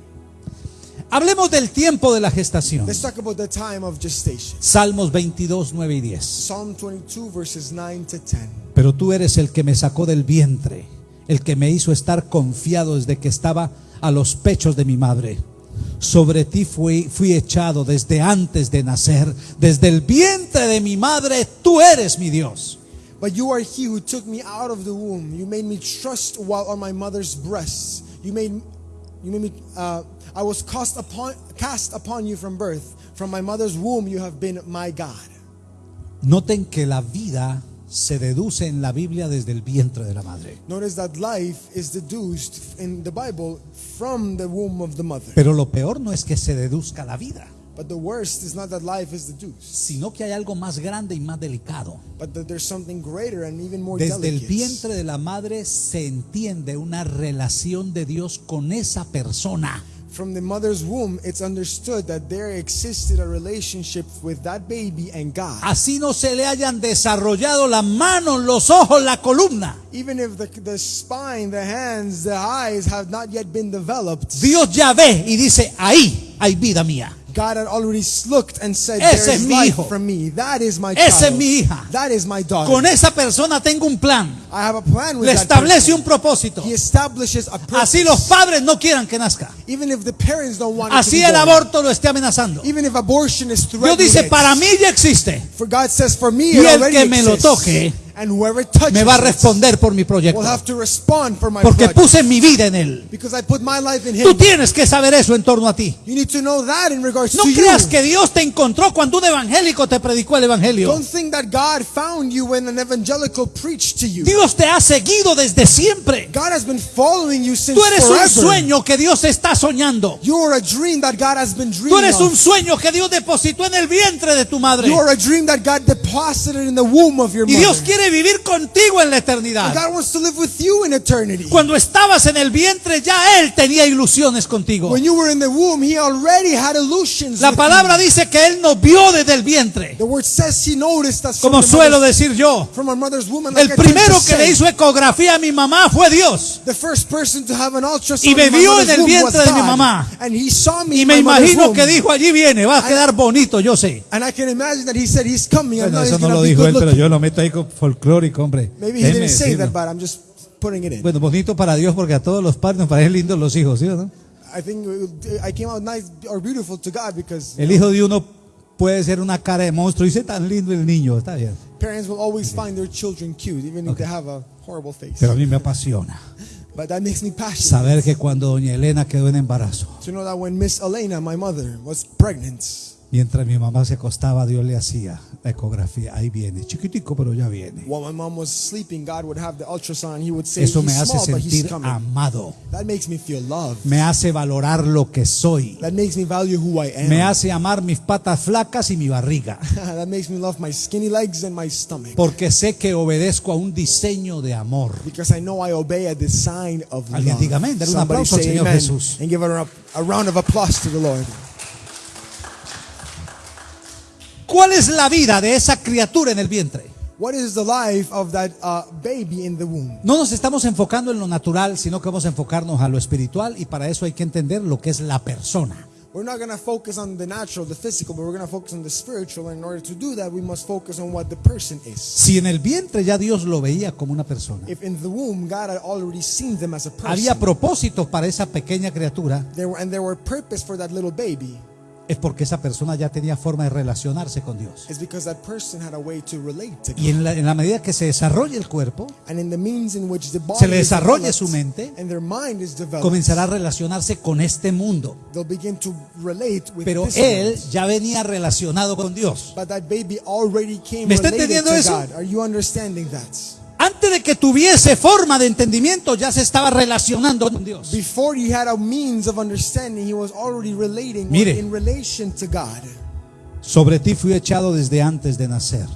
Hablemos del tiempo de la gestación. Let's talk about the time of gestation. Salmos 22, 9 y 10. Psalm 22, verses 9 to 10. Pero tú eres el que me sacó del vientre, el que me hizo estar confiado desde que estaba a los pechos de mi madre. Sobre ti fui, fui echado desde antes de nacer, desde el vientre de mi madre, tú eres mi Dios. But you are he who took me out of the womb. You made me trust while on my mother's breasts. You made, you made me. Uh, I was cast upon, cast upon you from birth. From my mother's womb, you have been my God. Noten que la vida se deduce en la Biblia desde el vientre de la madre. Notice that life is deduced in the Bible from the womb of the mother. Pero lo peor no es que se deduzca la vida, But the worst is not that life is deduced, sino que hay algo más grande y más delicado. but that there's something greater and even more Desde el delicate. vientre de la madre se entiende una relación de Dios con esa persona. From the mother's womb, it's understood that there existed a relationship with that baby and God. Así no se le hayan desarrollado las manos, los ojos, la columna. Even if the, the spine, the hands, the eyes have not yet been developed, Dios ya ve y dice, ahí hay vida mía. God had already looked and said, Ese There es is mi life hijo. from me. That is my Esa es child. mi hija. That is my daughter. Con esa persona tengo un plan. I have a plan with Le that establece person. un propósito. He establishes a purpose. Así los padres no quieran que nazca. Even if the parents don't want it to Así be el born. aborto lo esté amenazando. Even if abortion is Dios threatening dice, it. para mí ya existe. For God says, for me Y it el already que me lo exists. toque, Me va a responder por mi proyecto. will have to respond for my Porque project. puse mi vida en él. Because I put my life in Tú tienes que saber eso en torno a ti. You need to know that in regards No to creas you. que Dios te encontró cuando un evangélico te predicó el evangelio. Don't think that God found you when an evangelical preached to you. Dios te ha seguido desde siempre. God has been following you since Tú eres un sueño que Dios está soñando. You are a dream that God has been Tú dreaming eres un sueño que Dios depositó en el vientre de tu madre. You are a dream that God deposited in the womb of your Y Dios mother. Quiere vivir contigo en la eternidad. God wants to live with you in eternity. Cuando estabas en el vientre ya Él tenía ilusiones contigo. When you were in the womb, He already had illusions. La palabra you. dice que Él nos vio desde el vientre. The word says He noticed us from, Como suelo decir yo. from our mother's womb. and El like primero que le hizo ecografía a mi mamá fue Dios. The first person to have an ultrasound Y me vio en el vientre de mi mamá. And he saw me Y me imagino womb. que dijo, allí viene, va a quedar bonito, yo sé. And I can imagine that he said he's coming. Bueno, eso no lo dijo él, pero yo lo meto ahí con folclórico, hombre. Maybe he didn't say that, but I'm just putting it in. Bueno, bonito para Dios porque a todos los padres nos parecen lindos los hijos, ¿sí o no? I think I came out nice or beautiful to God because El hijo de uno puede ser una cara de monstruo y dice tan lindo el niño, está bien. parents will always find their children cute, even if they have a horrible face. Pero a mí me apasiona But that makes me passionate saber que cuando doña Elena quedó en embarazo, to know that when Miss Elena, my mother, was pregnant, mientras mi mamá se acostaba, Dios le hacía la ecografía. Ahí viene, chiquitico, pero ya viene. while my mom was sleeping, God would have the ultrasound. He would say, Eso me "He's hace small, sentir coming." amado. That makes me feel loved. Me hace valorar lo que soy. That makes me value who I am. Me hace amar mis patas flacas y mi barriga. that makes me love my skinny legs and my stomach. Porque sé que obedezco a un diseño de amor. Because I know I obey a design of Alguien love. diga amén, un aplauso al Señor Jesús. and give a, a round of applause to the Lord. ¿Cuál es la vida de esa criatura en el vientre? What is the life of that uh, baby in the womb? No nos estamos enfocando en lo natural, sino que vamos a enfocarnos a lo espiritual y para eso hay que entender lo que es la persona. We're not going to focus on the natural, the physical, but we're going to focus on the spiritual. And in order to do that, we must focus on what the person is. Si en el vientre ya Dios lo veía como una persona, If in the womb God had already seen them as a person, había propósitos para esa pequeña criatura, there were, and there were purpose for that little baby, es porque esa persona ya tenía forma de relacionarse con Dios. Y en la, en la medida que se desarrolle el cuerpo, se le desarrolle su mente, comenzará a relacionarse con este mundo. Pero él ya venía relacionado con Dios. ¿Me está entendiendo eso? Antes de que tuviese forma de entendimiento, ya se estaba relacionando con Dios. Before he had a means of understanding, he was already relating Mire. in relation to God. Sobre ti fui echado desde antes de nacer.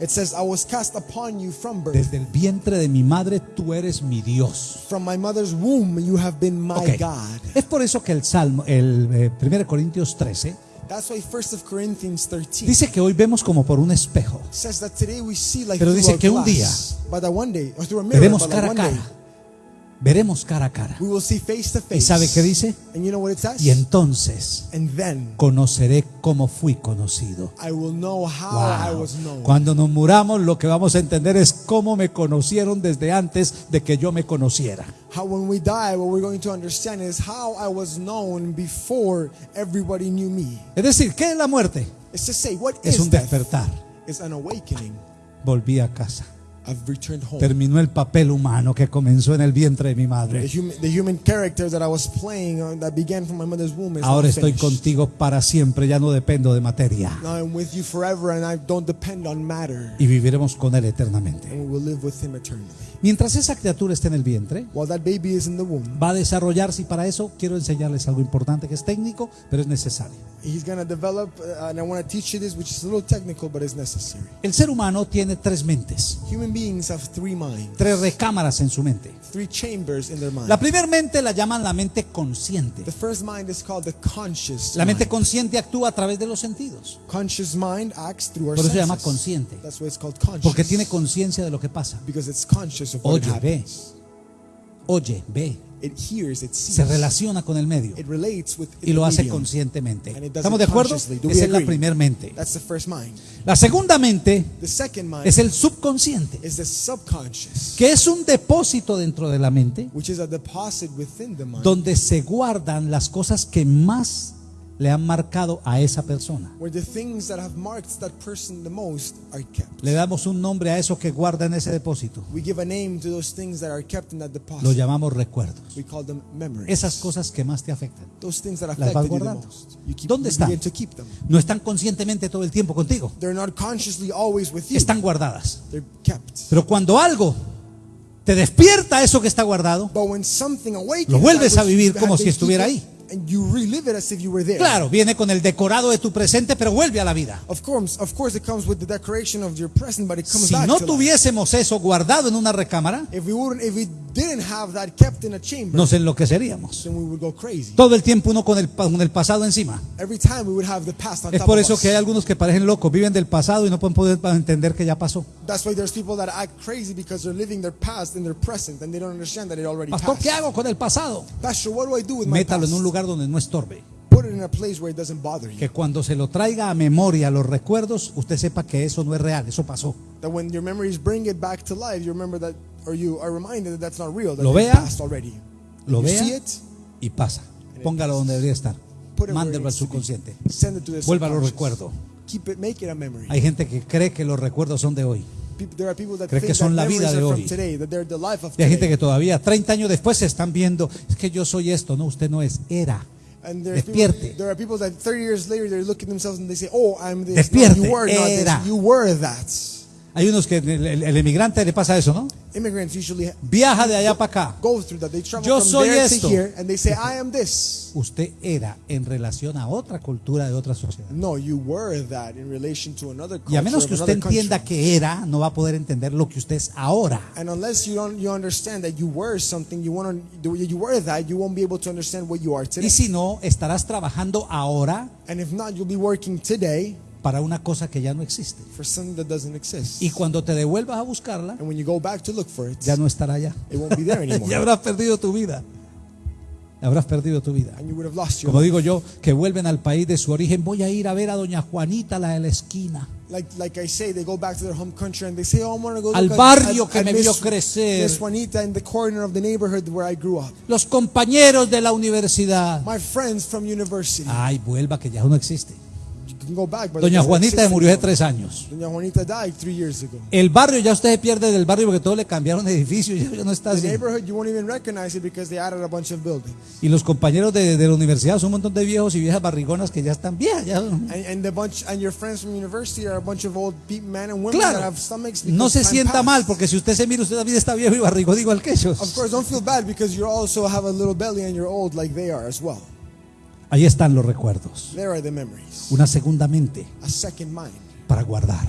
It says, I was cast upon you from birth. Desde el vientre de mi madre tú eres mi Dios. From my mother's womb, you have been my. God. Es por eso que el Salmo, el eh, 1 Corintios 13, That's why 1 of Corinthians 13 dice que hoy vemos como por un espejo. says that today we see like Pero dice que un día but that one day, or through a mirror, Veremos cara a cara. Veremos cara a cara. we will see face to face. ¿Y sabe qué dice? And you know what it says? Y entonces and then conoceré cómo fui conocido. I will know how I Wow. was known. Cuando nos muramos, lo que vamos a entender es cómo me conocieron desde antes de que yo me conociera. How when we die, what we're going to understand is how I was known before everybody knew me. Es decir, ¿qué es la muerte? It's to say, what Es is un death? despertar. It's an awakening. Volví a casa. I've returned home. Terminó el papel humano que comenzó en el vientre de mi The madre. human, the human character that I was playing uh, that began from my mother's womb is Ahora estoy contigo para siempre, ya no dependo de materia. Now I'm with you forever and I don't depend on matter. Y viviremos con Él eternamente. And we will live with him eternally. Mientras esa criatura esté en el vientre, While that baby is in the womb, va a desarrollarse y para eso quiero enseñarles algo importante que es técnico, pero es necesario. he's going to develop, and I want to teach you this, which is a little technical, but it's necessary. El ser humano tiene tres mentes, Human beings have three minds, tres recámaras en su mente. three chambers in their mind. La primera mente la llaman la mente consciente. The first mind is called the conscious La mente mind. consciente actúa a través de los sentidos, Conscious mind acts through our Por eso se llama consciente. That's why it's called conscious. porque tiene conciencia de lo que pasa. because it's conscious of what Oye, ve. Oye, ve, It hears, it sees. se relaciona con el medio It relates with y lo hace conscientemente. And it does ¿Estamos it de acuerdo? consciously. Do we Esa es la primer mente. That's the first mind. La segunda mente The second mind es el subconsciente, is the subconscious, que es un depósito dentro de la mente which is a deposit within the mind donde se guardan las cosas que más le han marcado a esa persona. Le damos un nombre a eso que guarda en ese depósito. We give a name to those things that are kept in that Lo deposit. llamamos recuerdos. We call them memories. Esas cosas que más te afectan. Those things that las vas guardando. ¿Dónde están? No están conscientemente todo el tiempo contigo. They're not consciously always with you. Están guardadas. Pero cuando algo te despierta eso que está guardado, Lo vuelves a vivir como si estuviera ahí. And you relive it as if you were there. claro, viene con el decorado de tu presente, pero vuelve a la vida. Of course, of course, it comes with the decoration of your present, but it comes Si back no to life. tuviésemos eso guardado en una recámara, If we wouldn't, if we didn't have that kept in a chamber, nos enloqueceríamos. then we would go crazy. Todo el tiempo uno con el, pa- con el pasado encima. Every time we would have the past on Es top por of eso us. que hay algunos que parecen locos, viven del pasado y no pueden poder entender que ya pasó. That's why there's people that act crazy because they're living their past in their present and they don't understand that it already Pastor, passed. ¿qué hago con el pasado? Pastor, what do I do with my Métalo past? en un lugar donde no estorbe. Put it in a place where it doesn't bother you. Que cuando se lo traiga a memoria los recuerdos, usted sepa que eso no es real, eso pasó. That when your memories bring it back to life, you remember that, or you are reminded that that's not real, that Lo vea, passed already. Lo you see vea it, y pasa. Póngalo donde debería estar. Mándelo al subconsciente. It a memory. Hay gente que cree que los recuerdos son de hoy. People, there are people that Cree think que son la vida de hoy. Y hay gente que todavía 30 años después se están viendo, es que yo soy esto, no, usted no es, era. And there's Despierte. people, there are people that 30 years later they're looking at themselves and they say, "Oh, I'm this." Despierte. No, you were not this. You were that. Hay unos que el, el- el emigrante le pasa eso, ¿no? Immigrants usually Viaja de allá para acá. go through that. They travel Yo from soy there esto. to here and they say, "I am this." Usted era en relación a otra cultura de otra sociedad. No, you were that in relation to another culture Y a menos que usted entienda country. que era, no va a poder entender lo que usted es ahora. And unless you don't, you understand that you were something, you want you were that, you won't be able to understand what you are today. Y si no, estarás trabajando ahora And if not, you'll be working today para una cosa que ya no existe. for something that doesn't exist. Y cuando te devuelvas a buscarla, And when you go back to look for it, ya no estará allá. it won't be there anymore. ya habrás perdido tu vida. Habrás perdido tu vida. and you would have lost your Como life. digo yo, que vuelven al país de su origen, voy a ir a ver a doña Juanita, la de la esquina. Like, like I say, they go back to their home country and they say, "Oh, I'm gonna go Al barrio at- que at me Miss- vio crecer. Miss Juanita in the corner of the neighborhood where I grew up. Los compañeros de la universidad. My friends from university. Ay, vuelva, que ya no existe. Doña Juanita exist murió hace tres años. Doña Juanita died three years ago. El barrio, ya usted se pierde del barrio porque todo le cambiaron de edificio y ya no está The así. neighborhood, you won't even recognize it because they added a bunch of buildings. Y los compañeros de, de la universidad son un montón de viejos y viejas barrigonas que ya están viejas. ya- And, and the bunch and your friends from university are a bunch of old pe- men and women that Claro, have stomachs. no se sienta passed. mal porque si usted se mira, usted también está viejo y barrigón igual que ellos. Of course, don't feel bad because you also have a little belly and you're old like they are as well. Ahí están los recuerdos. There are the memories. Una segunda mente A second mind para guardar.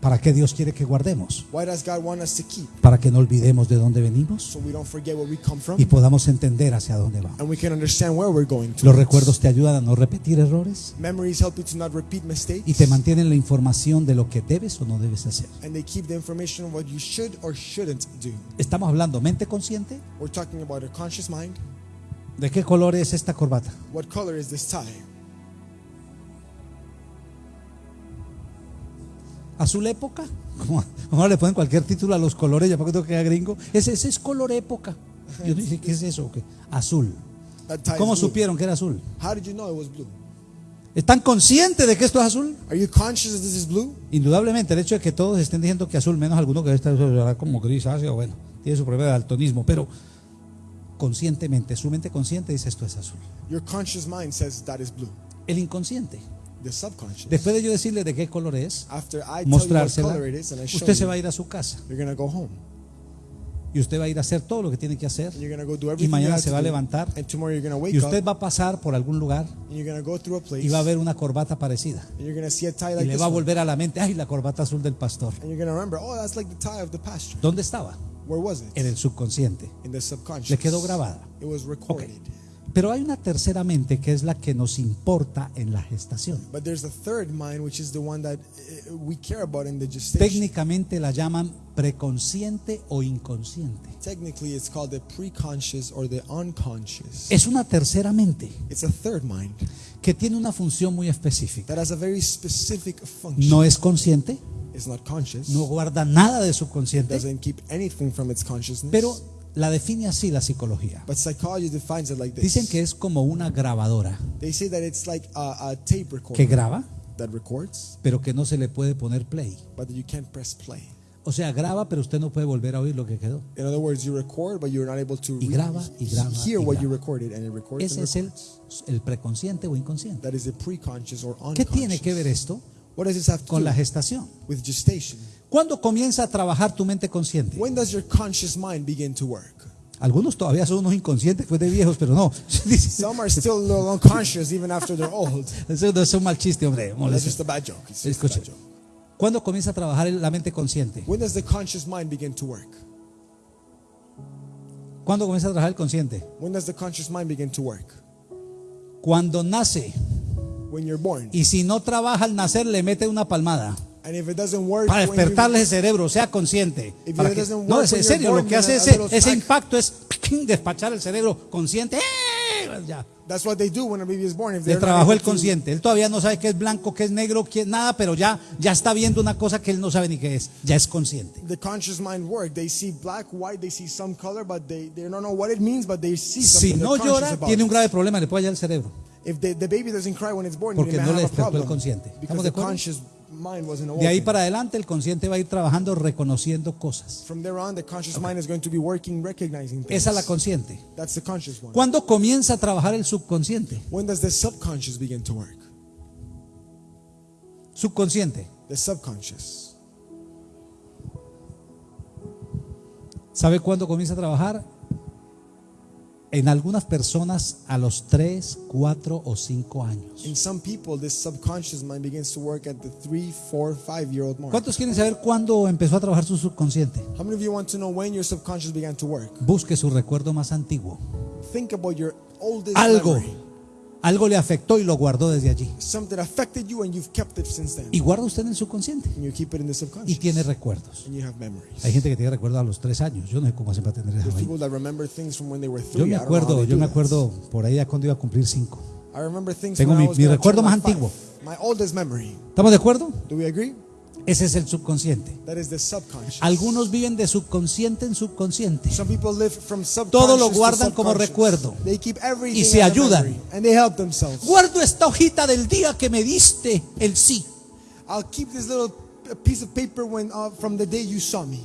¿Para qué Dios quiere que guardemos? Why does God want us to keep? Para que no olvidemos de dónde venimos So we don't forget where we come from y podamos entender hacia dónde vamos. and we can understand where we're going to. Los recuerdos te ayudan a no repetir errores Memories help you to not repeat mistakes. y te mantienen la información de lo que debes o no debes hacer. and they keep the information of what you should or shouldn't do. Estamos hablando mente consciente. ¿De qué color es esta corbata? What color is this tie? ¿Azul época? Como como le ponen cualquier título a los colores, ya para que queda gringo. Ese, ese es color época. Yo dije, ¿qué es eso? ¿Qué? Azul. ¿Cómo supieron que era azul? How did you know it was blue? ¿Están conscientes de que esto es azul? Are you conscious that this is blue? Indudablemente, el hecho de que todos estén diciendo que azul, menos alguno que está como grisáceo, bueno, tiene su problema de daltonismo, pero conscientemente, su mente consciente dice esto es azul. Your conscious mind says that is blue. El inconsciente, The subconscious. después de yo decirle de qué color es, After I mostrársela, color it is and I usted se va a ir a su casa you're gonna go home y usted va a ir a hacer todo lo que tiene que hacer and you're gonna go do y everything you mañana se va a levantar and tomorrow you're gonna wake y usted va a pasar por algún lugar and you're gonna go through a place y va a ver una corbata parecida and you're gonna see a tie y like le this va a volver a la mente, ay, la corbata azul del pastor. and you're gonna remember, oh, that's like the tie of the pasture. ¿Dónde estaba? Where was it? En el subconsciente. In the subconscious. Le quedó grabada. It was recorded. Pero hay una tercera mente que es la que nos importa en la gestación. But there's a third mind, which is the one that we care about in the gestation. Técnicamente la llaman preconsciente o inconsciente. Technically, it's called the preconscious or the unconscious. Es una tercera mente It's a third mind que tiene una función muy específica. that has a very specific function. No es consciente, It's not conscious. no guarda nada de subconsciente, doesn't keep anything from its consciousness. pero la define así la psicología. but psychology defines it like this. Dicen que es como una grabadora they say that it's like a, a tape que recorder graba, that records, pero que no se le puede poner play. but that you can't press play. O sea, graba, pero usted no puede volver a oír lo que quedó. In other words, you record, but you're not able to Y graba, y graba, hear y what you recorded, and it records Ese and es el, preconsciente o inconsciente. That is the preconscious or ¿Qué tiene que ver esto What does this have to con do la gestación? with gestation? ¿Cuándo comienza a trabajar tu mente consciente? When does your conscious mind begin to work? Algunos todavía son unos inconscientes, pues de viejos, pero no. Some are still a little unconscious even after they're old. Eso no es un mal chiste, hombre. That's just a bad joke. It's just a Escuche. bad joke. ¿Cuándo comienza a trabajar la mente consciente? When does the conscious mind begin to work? ¿Cuándo comienza a trabajar el consciente? When does the conscious mind begin to work? Cuando nace. When you're born. Y si no trabaja al nacer, le mete una palmada. And if it doesn't work, Para when you- despertarle el cerebro, sea consciente. If Para it que- doesn't no, work es en serio, lo que hace ese, ese impacto es despachar el cerebro consciente. ¡Eh! Ya. That's what they do when a baby is born. If Le trabajó el consciente. Él todavía no sabe qué es blanco, qué es negro, qué es nada, pero ya, ya está viendo una cosa que él no sabe ni qué es. Ya es consciente. the conscious mind work. They see black, white, they see some color, but they, they don't know what it means, but they see Si something. no they're conscious llora, about tiene un grave problema, le puede hallar el cerebro. If the, the baby doesn't cry when it's born, Porque no le have a despertó el problem. consciente. ¿Estamos de acuerdo? De ahí para adelante, el consciente va a ir trabajando reconociendo cosas. From there on, the conscious mind is going to be working, recognizing things. Esa es la consciente. That's the conscious one. ¿Cuándo comienza a trabajar el subconsciente? When does the subconscious begin to work? Subconsciente. The subconscious. ¿Sabe cuándo comienza a trabajar? En algunas personas a los 3, 4 o 5 años. In some people, this subconscious mind begins to work at the three, four, five year old mark. ¿Cuántos quieren saber cuándo empezó a trabajar su subconsciente? How many of you want to know when your subconscious began to work? Busque su recuerdo más antiguo. Think about your oldest Algo, memory. Algo le afectó y lo guardó desde allí. Something affected you and you've kept it since then. Y guarda usted en el subconsciente. And you keep it in the Y tiene recuerdos. And you have memories. Hay gente que tiene recuerdos a los 3 años. Yo no sé cómo tener from when they were Yo me acuerdo, yo me acuerdo por ahí cuando iba a cumplir 5. I remember things Tengo mi- mi recuerdo más antiguo. My oldest memory. ¿Estamos de acuerdo? Ese es el subconsciente. That is the subconscious. Algunos viven de subconsciente en subconsciente. Some people live from subconscious Todo lo guardan como recuerdo. They keep everything Y se ayudan. memory, and they help themselves. Guardo esta hojita del día que me diste el sí. Uh.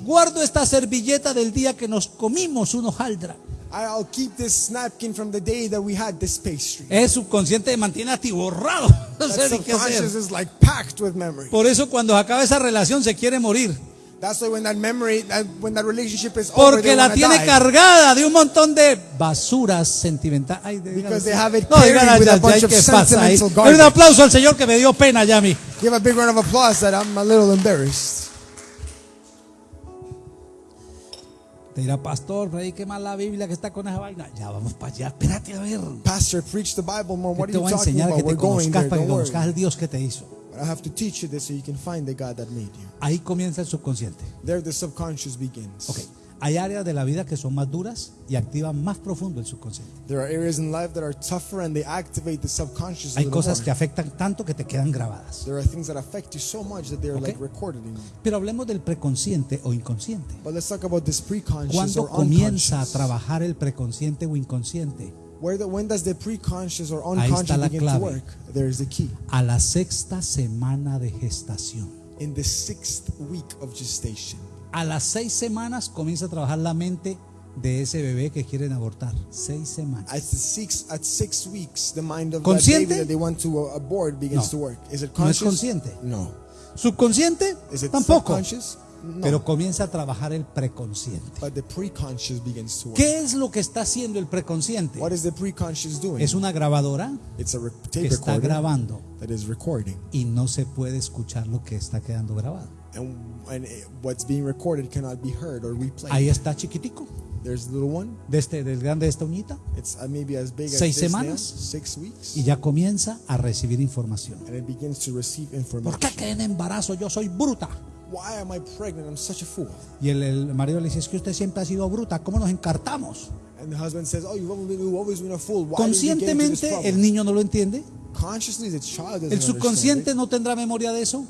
Guardo esta servilleta del día que nos comimos un hojaldra. I'll keep this napkin from the day that we had this pastry. Es subconsciente mantiene atiborrado. No sé ni qué hacer. is like packed with memory. Por eso cuando acaba esa relación se quiere morir. That's why when that memory, that, when that relationship is over, Porque la tiene die. cargada de un montón de basuras sentimentales. Ay, de- Because they have it no, digan with a bunch of sentimental Denle un garbage. aplauso al Señor que me dio pena ya a mí. Give a big round of applause that I'm a little embarrassed. Te dirá, pastor, predique más la Biblia que está con esa vaina. Ya vamos para allá. Espérate a ver. Pastor, preach the Bible more. What te are you talking about? que te We're going there. para que conozcas al Dios que te hizo. But I have to teach you this so you can find the God that made you. Ahí comienza el subconsciente. There, the subconscious begins. Ok. Hay áreas de la vida que son más duras y activan más profundo el subconsciente. There are areas in life that are tougher and they activate the subconscious. Hay cosas more. que afectan tanto que te quedan grabadas. There are things that affect you so much that they're Okay. like recorded in you. Pero hablemos del preconsciente o inconsciente. But let's talk about this preconscious ¿Cuándo or comienza a trabajar el preconsciente o inconsciente? Where the, when does the preconscious or Ahí está unconscious to clave. work? There is the key. A la sexta semana de gestación. In the sixth week of gestation. A las seis semanas comienza a trabajar la mente de ese bebé que quieren abortar. Seis semanas. At the six at six weeks, the mind of that ¿Consciente? baby that they want to uh, abort begins No. to work. Is it No es conscious? consciente. No. Subconsciente Is it tampoco. No. Pero comienza a trabajar el preconsciente. but the preconscious begins to work. ¿Qué es lo que está haciendo el preconsciente? What is the preconscious doing? Es una grabadora it's a re- que tape está grabando that is recording, y no se puede escuchar lo que está quedando grabado. And and what's being recorded cannot be heard or replayed. Ahí está chiquitico. There's the little one. de este, del grande de esta uñita, It's uh, maybe as big as Seis this semanas. six weeks, y ya comienza a recibir información. and it begins to receive ¿Por information. qué quedé en embarazo? Yo soy bruta. Why am I pregnant? I'm such a fool. Y el, el marido le dice, es que usted siempre ha sido bruta, ¿cómo nos encartamos? And the husband says, "Oh, you've always been, you've always been a fool. Why Conscientemente problem?" el niño no lo entiende, El subconsciente no tendrá memoria de eso,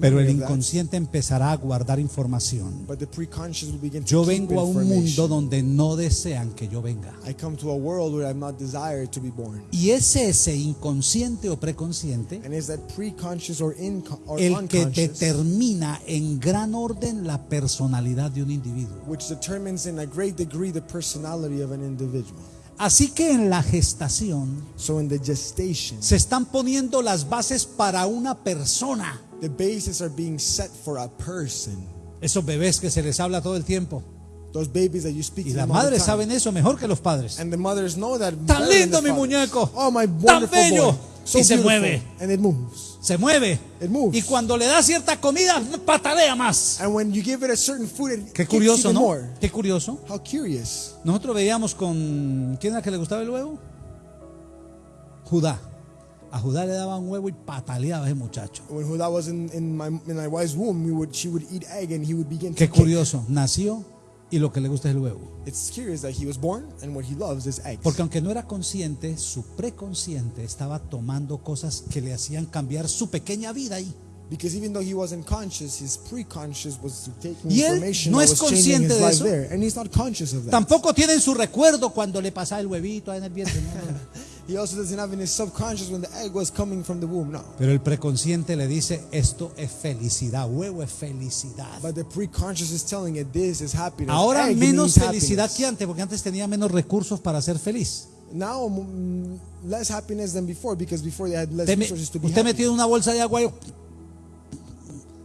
pero el inconsciente empezará a guardar información. but the preconscious will begin to Yo vengo a un mundo donde no desean que yo venga. I come to a world where I'm not desired to be born. Y es ese inconsciente o preconsciente el que determina en gran orden la personalidad de un individuo. which determines in a great degree the personality of an individual. Así que en la gestación So in the gestation, se están poniendo las bases para una persona. the bases are being set for a person. Esos bebés que se les habla todo el tiempo. Those babies that you speak Y las madres saben eso mejor que los padres. And the mothers know that. Tan lindo mi muñeco. Oh, my Tan bello. boy. So Y se mueve. And it moves. Se mueve. It moves. Y cuando le da cierta comida, patalea más. And when you give it a certain food, it Qué curioso, ¿no? more. Qué curioso. How curious. Nosotros veíamos con. ¿Quién era que le gustaba el huevo? Judá. A Judá le daba un huevo y pataleaba ese muchacho. When Huda was in, in my in my wife's womb, we would she would eat egg and he would begin to Qué kick. curioso. Nació y lo que le gusta es el huevo. It's curious that he was born and what he loves is eggs. Porque aunque no era consciente, su preconsciente estaba tomando cosas que le hacían cambiar su pequeña vida ahí. Because even though he wasn't conscious, his pre-conscious was taking Y él information no that es was changing consciente his de life eso. there, and he's not conscious of that. Tampoco tiene en su recuerdo cuando le pasaba el huevito ahí en el vientre. no, no. He also doesn't have in his subconscious when the egg was coming from the womb. No, Pero el preconsciente le dice, esto es felicidad, huevo es felicidad. but the pre-conscious is telling it this is happiness. Ahora Egg menos means felicidad happiness. que antes, porque antes tenía menos recursos para ser feliz. Now mm, less happiness than before because before they had less Usted, me- resources to be usted happy. metido en una bolsa de agua y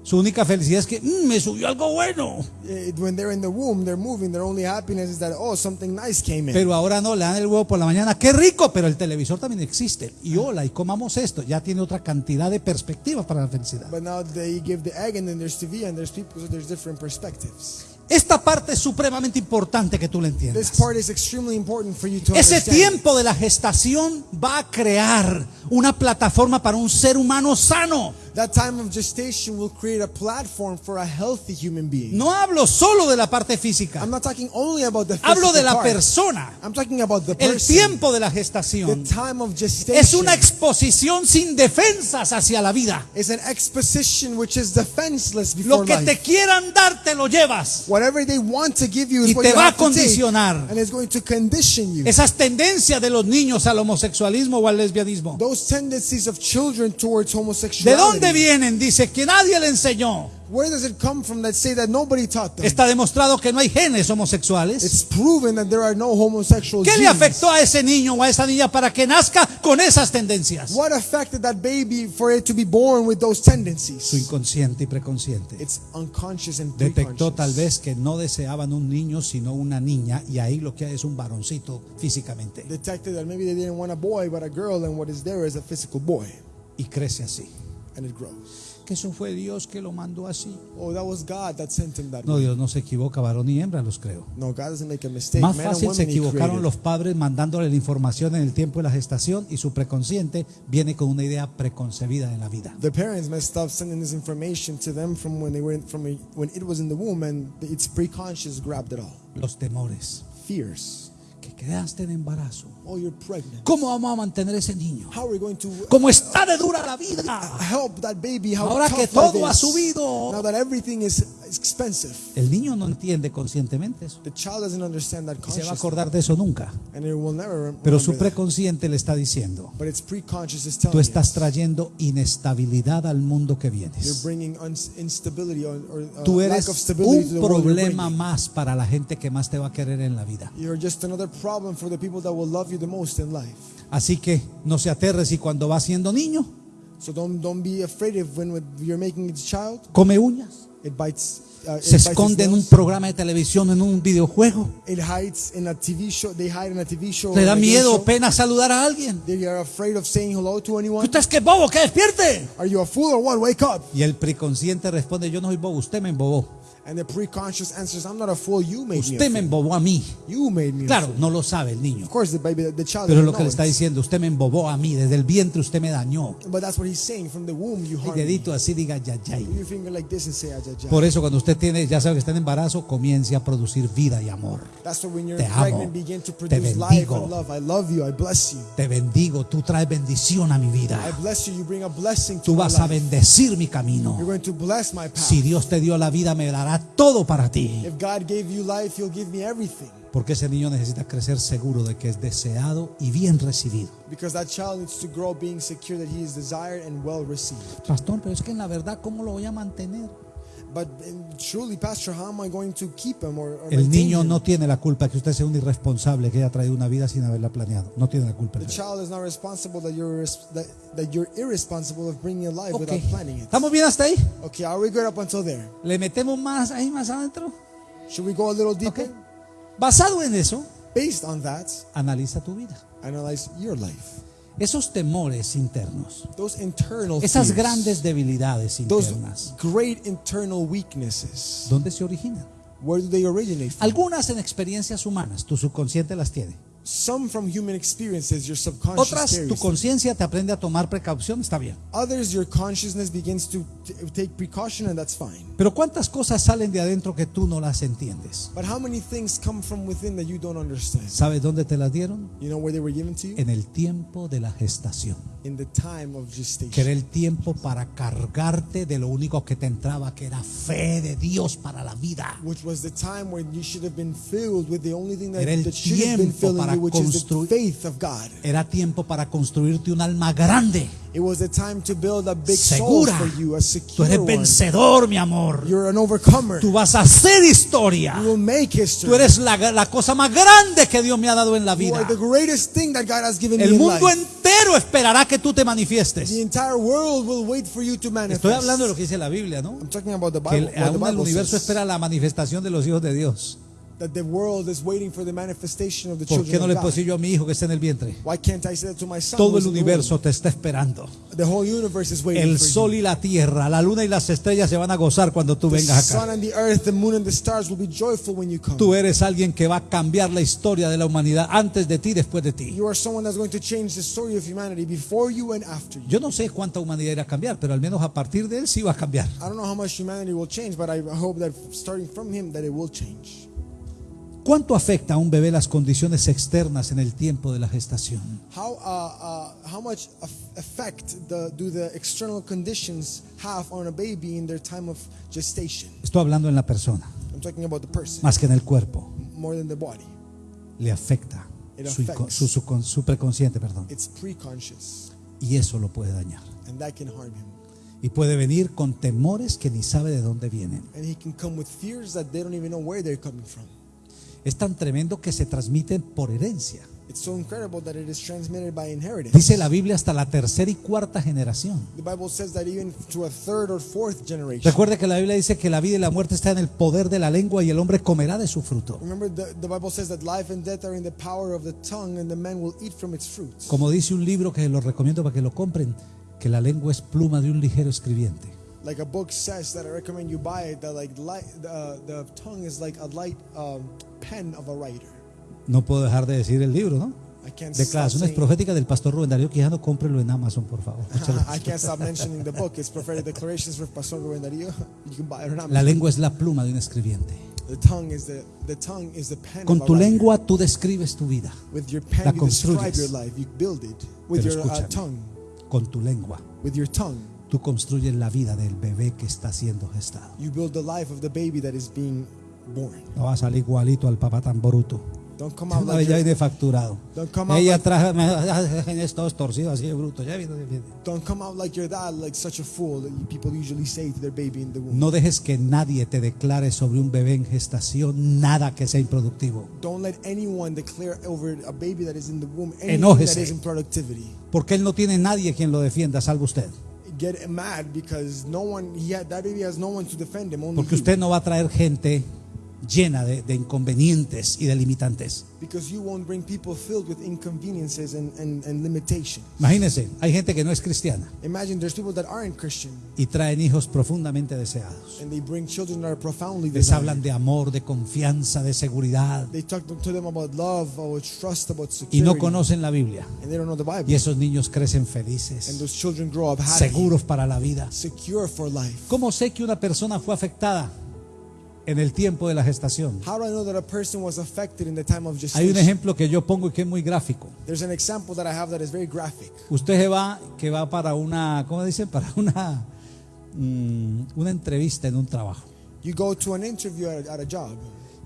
su única felicidad es que "Mm, me subió algo bueno. Eh, When they're in the womb, they're moving. Their only happiness is that oh something nice came in. Pero ahora no, le dan el huevo por la mañana, qué rico, pero el televisor también existe. Y hola, y comamos esto. Ya tiene otra cantidad de perspectivas para la felicidad. But now they give the egg and then there's TV and there's people so there's different perspectives. Esta parte es supremamente importante que tú la This entiendas. part is extremely important for you to Ese tiempo de la gestación va a crear una plataforma para un ser humano sano. That time of gestation will create a platform for a healthy human being. No hablo solo de la parte física, I'm not talking only about the hablo physical de la part. persona. I'm talking about the El person. tiempo de la the gestación time of gestation es una exposición sin defensas hacia la vida. is an exposition which is defenseless Lo before que life. te quieran dar, te lo llevas. Whatever they want to give you is Y what te you va a take, condicionar. and it's going to condition you. Esas tendencias de los niños al homosexualismo o al lesbianismo. Those tendencies of children towards ¿De homosexuality. Dónde vienen? Dice que nadie le enseñó. Where does it come from that say that nobody taught them? Está demostrado que no hay genes homosexuales. It's proven that there are no homosexual ¿Qué le afectó a ese niño o a esa niña para que nazca con esas tendencias? What affected that baby for it to be born with those tendencies? Su inconsciente y preconsciente. It's unconscious and Detectó tal vez que no deseaban un niño sino una niña y ahí lo que hay es un varoncito físicamente Detected that maybe they didn't want a boy but a girl and what is there is a physical boy y crece así. And it grows. Que eso fue Dios que lo mandó así. Oh, that was God that sent him that No. Dios no se equivoca, varón y hembra los creo. No, God doesn't make a mistake. Más Man fácil se equivocaron los padres mandándole la información en el tiempo de la gestación y su preconsciente viene con una idea preconcebida en la vida. The parents messed up sending this information to them from when they were in, from a, when it was in the womb and its preconscious grabbed it all. Los temores. Fears. Que quedaste en embarazo. You're pregnant. ¿Cómo vamos a mantener ese niño? How are we going to ¿Cómo está de dura la vida? help that baby? How Ahora que todo ha subido. Now that everything is expensive. El niño no entiende conscientemente eso. The child doesn't understand that Y se va a acordar de eso nunca. And it will never Pero su remember that. preconsciente le está diciendo, But its preconscious is telling tú estás trayendo inestabilidad al mundo que You're vienes. bringing uns- instability or, or uh, Tú lack eres of un problema más para la gente que más te va a querer en la vida. You're just another problem for the people that will love you the most in life. Así que no se aterres y cuando va siendo niño, So don't don't be afraid if when you're making a child, come uñas, it bites. Uh, se esconde en un programa de televisión, en un videojuego, It hides in a TV show. They hide in a TV show. le da miedo o pena saludar a alguien. They are afraid of saying hello to ¿Tú anyone. estás que bobo, que despierte? Are you a fool or what? Wake up. Y el preconsciente responde, yo no soy bobo, usted me embobó. And the preconscious answers, I'm not a fool. You made me. Usted me embobó a mí. You made me. Claro, no lo sabe el niño. Of course, the baby, the, child. Pero lo que le está diciendo, usted me embobó a mí. Desde el vientre usted me dañó. But that's what he's saying. From the womb, you harmed dedito así diga ya, ya. Put your finger like this and say, "Ay, ay, ay." Por eso cuando usted tiene, ya sabe que está en embarazo, comience a producir vida y amor. That's why when you're Te amo. pregnant, begin to Te produce life bendigo. and love. I love you. I bless you. Te bendigo, tú traes bendición a mi I vida. bless you. You bring a blessing to Tú vas a bendecir mi camino. You're going to bless my path. Si Dios te dio la vida, me dará todo para ti. If God gave you life, He'll give me everything. Porque ese niño necesita crecer seguro de que es deseado y bien recibido. Because that child needs to grow being secure that he is desired and well received. Pastor, pero es que en la verdad, ¿cómo lo voy a mantener? But truly, Pastor, how am I going to keep him or, or El niño no tiene la culpa que usted sea un irresponsable que haya traído una vida sin haberla planeado. No tiene la culpa. The child is not responsible that you're res- that, that you're irresponsible of bringing a life Ok. without planning it. ¿Estamos bien hasta ahí? Okay, are we good up until there? ¿Le metemos más ahí más adentro? Should we go a little deeper? Ok. Basado en eso, Based on that, analiza tu vida. analyze your life. Esos temores internos, Those internal esas fears, grandes debilidades those internas, great internal weaknesses. ¿dónde se originan? Where do they originate from? Algunas en experiencias humanas, tu subconsciente las tiene. Some from human experiences, your subconscious Otras, tu conciencia te aprende a tomar precaución, está bien. Others, your consciousness begins to take precaution, and that's fine. Pero ¿cuántas cosas salen de adentro que tú no las entiendes? But how many things come from within that you don't understand? ¿Sabes dónde te las dieron? You know where they were given to you? En el tiempo de la gestación. In the time of Que era gestation. el tiempo para cargarte de lo único que te entraba, que era fe de Dios para la vida. Which was the time when you should have been filled with the only thing that, Era el that should have been tiempo filling para. Era tiempo para construirte un alma grande, It was the time to build a big segura. soul for you, a Tú secure eres one. vencedor, mi amor. You're an overcomer. Tú vas a hacer historia. You will make history. Tú eres la, la cosa más grande que Dios me ha dado en la You vida. are the greatest thing that God has given El me in mundo life. entero esperará que tú te The manifiestes. entire world will wait for you to manifest. Estoy hablando de lo que dice la Biblia, ¿no? I'm talking about the Que Bible. el, the universo says. espera la manifestación de los hijos de Dios. That the world is waiting for the manifestation of the ¿Por qué no le puedo decir yo a mi hijo que está en el vientre? Why can't I say that to my son? Todo el the universo te está esperando. The whole universe is waiting El for sol you. y la tierra, la luna y las estrellas se van a gozar cuando tú The vengas sun acá. and the earth, the moon and the stars will be joyful when you come. Tú eres alguien que va a cambiar la historia de la humanidad antes de ti después de ti. You are someone that's going to change the story of humanity before you and after you. Yo no sé cuánta humanidad irá a cambiar, pero al menos a partir de él sí va a cambiar. I don't know how much humanity will change, but I hope that starting from him that it will change. ¿Cuánto afecta a un bebé las condiciones externas en el tiempo de la gestación? How uh, uh, how much effect the, do the external conditions have on a baby in their time of gestation? Estoy hablando en la persona, I'm talking about the person más que en el cuerpo. more than the body. Le afecta It su, inco- affects. su, su con- su preconsciente, perdón. It's preconscious, Y eso lo puede dañar. and that can harm him. Y puede venir con temores que ni sabe de dónde vienen. And he can come with fears that they don't even know where they're coming from. Es tan tremendo que se transmiten por herencia. It's so incredible that it is transmitted by inheritance. Dice la Biblia hasta la tercera y cuarta generación. The Bible says that even to a third or fourth generation. Recuerde que la Biblia dice que la vida y la muerte están en el poder de la lengua y el hombre comerá de su fruto. Remember, the, the Bible says that life and death are in the power of the tongue, and the man will eat from its fruits. Como dice un libro que lo recomiendo para que lo compren, que la lengua es pluma de un ligero escribiente. Like a book says that I recommend you buy it. That like light, uh, the tongue is like a light um, pen of a writer. No puedo dejar de decir el libro, ¿no? I can't stop Declaraciones proféticas del pastor Rubén Darío Quijano, cómprelo en Amazon, por favor. I can't stop mentioning the book. It's prophetic declarations with Pastor Rubén Darío. You can buy it on La Amazon. lengua es la pluma de un escribiente. The tongue is the the tongue is the pen Con tu lengua tú describes tu vida. With your la pen, you describe construyes. your life. You build it with Pero your uh, tongue. Con tu lengua With your tongue, tú construyes la vida del bebé que está siendo gestado. you build the life of the baby that is being born. No va a salir igualito al papá tan bruto. Don't come out Una like ya viene facturado. don't come out Ella like, traje, todos torcidos así de bruto. Ya viene, viene. don't come out like your dad, like such a fool that people usually say to their baby in the womb. No dejes que nadie te declare sobre un bebé en gestación nada que sea improductivo. Don't let anyone declare over a baby that is in the womb anything Enójese. that is in productivity. Porque él no tiene nadie quien lo defienda, salvo usted. Get mad because no one, he had, that baby has no one to defend him. Only Porque usted no va a traer gente llena de, de inconvenientes y de limitantes. Because you won't bring people filled with inconveniences and, and, and limitations. Imagínense, hay gente que no es cristiana Imagine there's people that aren't Christian y traen hijos profundamente deseados. and they bring children that are profoundly Les desired. hablan de amor, de confianza, de seguridad They talk to them about love, about trust, about y security. no conocen la Biblia. and they don't know the Bible. Y esos niños crecen And felices, those children grow up happy, seguros para la vida. secure for life. ¿Cómo sé que una persona fue afectada en el tiempo de la gestación? How do I know that a person was affected in the time of Hay un ejemplo que yo pongo y que es muy gráfico. There's an example that I have that is very graphic. Usted se va, que va para una, ¿cómo dicen? Para una, mm, una entrevista en un trabajo. You go to an interview at a, at a job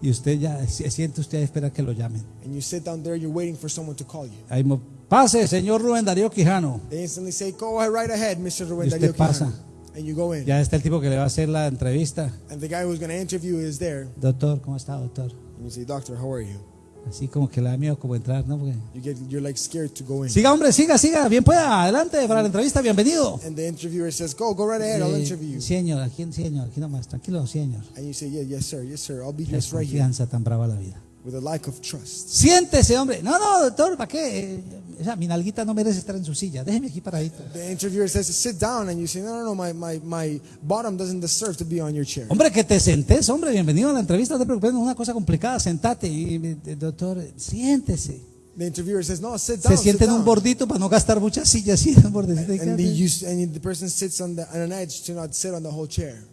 Y usted ya se siente usted a esperar que lo llamen. and you sit down there, you're waiting for someone to call you. Ahí pase, señor Rubén Darío Quijano. They instantly say, Go right ahead, Mr. Ruben Y usted Darío Quijano." And you go in. Ya está el tipo que le va a hacer la entrevista. And the guy who's going to interview is there. Doctor, ¿cómo está, doctor? And you say, Doctor, how are you? Así como que le da miedo como entrar, ¿no? Porque- You get, you're like scared to go in. Siga, hombre, siga, siga. Bien pueda, adelante para la entrevista, bienvenido. And the interviewer says, Go, go right ahead, I'll Eh, interview you. señor, aquí, señor, aquí nomás, tranquilo, señor. And you say, Yeah, yes, sir, yes, sir, I'll be just right here confianza tan brava la vida. With a lack of trust. Siéntese, hombre. No, no, doctor, ¿para qué? Eh, O sea, mi nalguita no merece estar en su silla. Déjeme aquí paradito. The interviewer says, Sit down. And you say, No, no, no, my, my, my bottom doesn't deserve to be on your chair. Hombre, que te sentes, hombre, bienvenido a la entrevista. No te preocupes, no es una cosa complicada. Sentate y, eh, doctor, siéntese. The interviewer says, No, sit down. Se siente en un bordito para no gastar muchas sillas. Sí, en un bordecito. And the, you, and the person sits on, the, on an edge to not sit on the whole chair.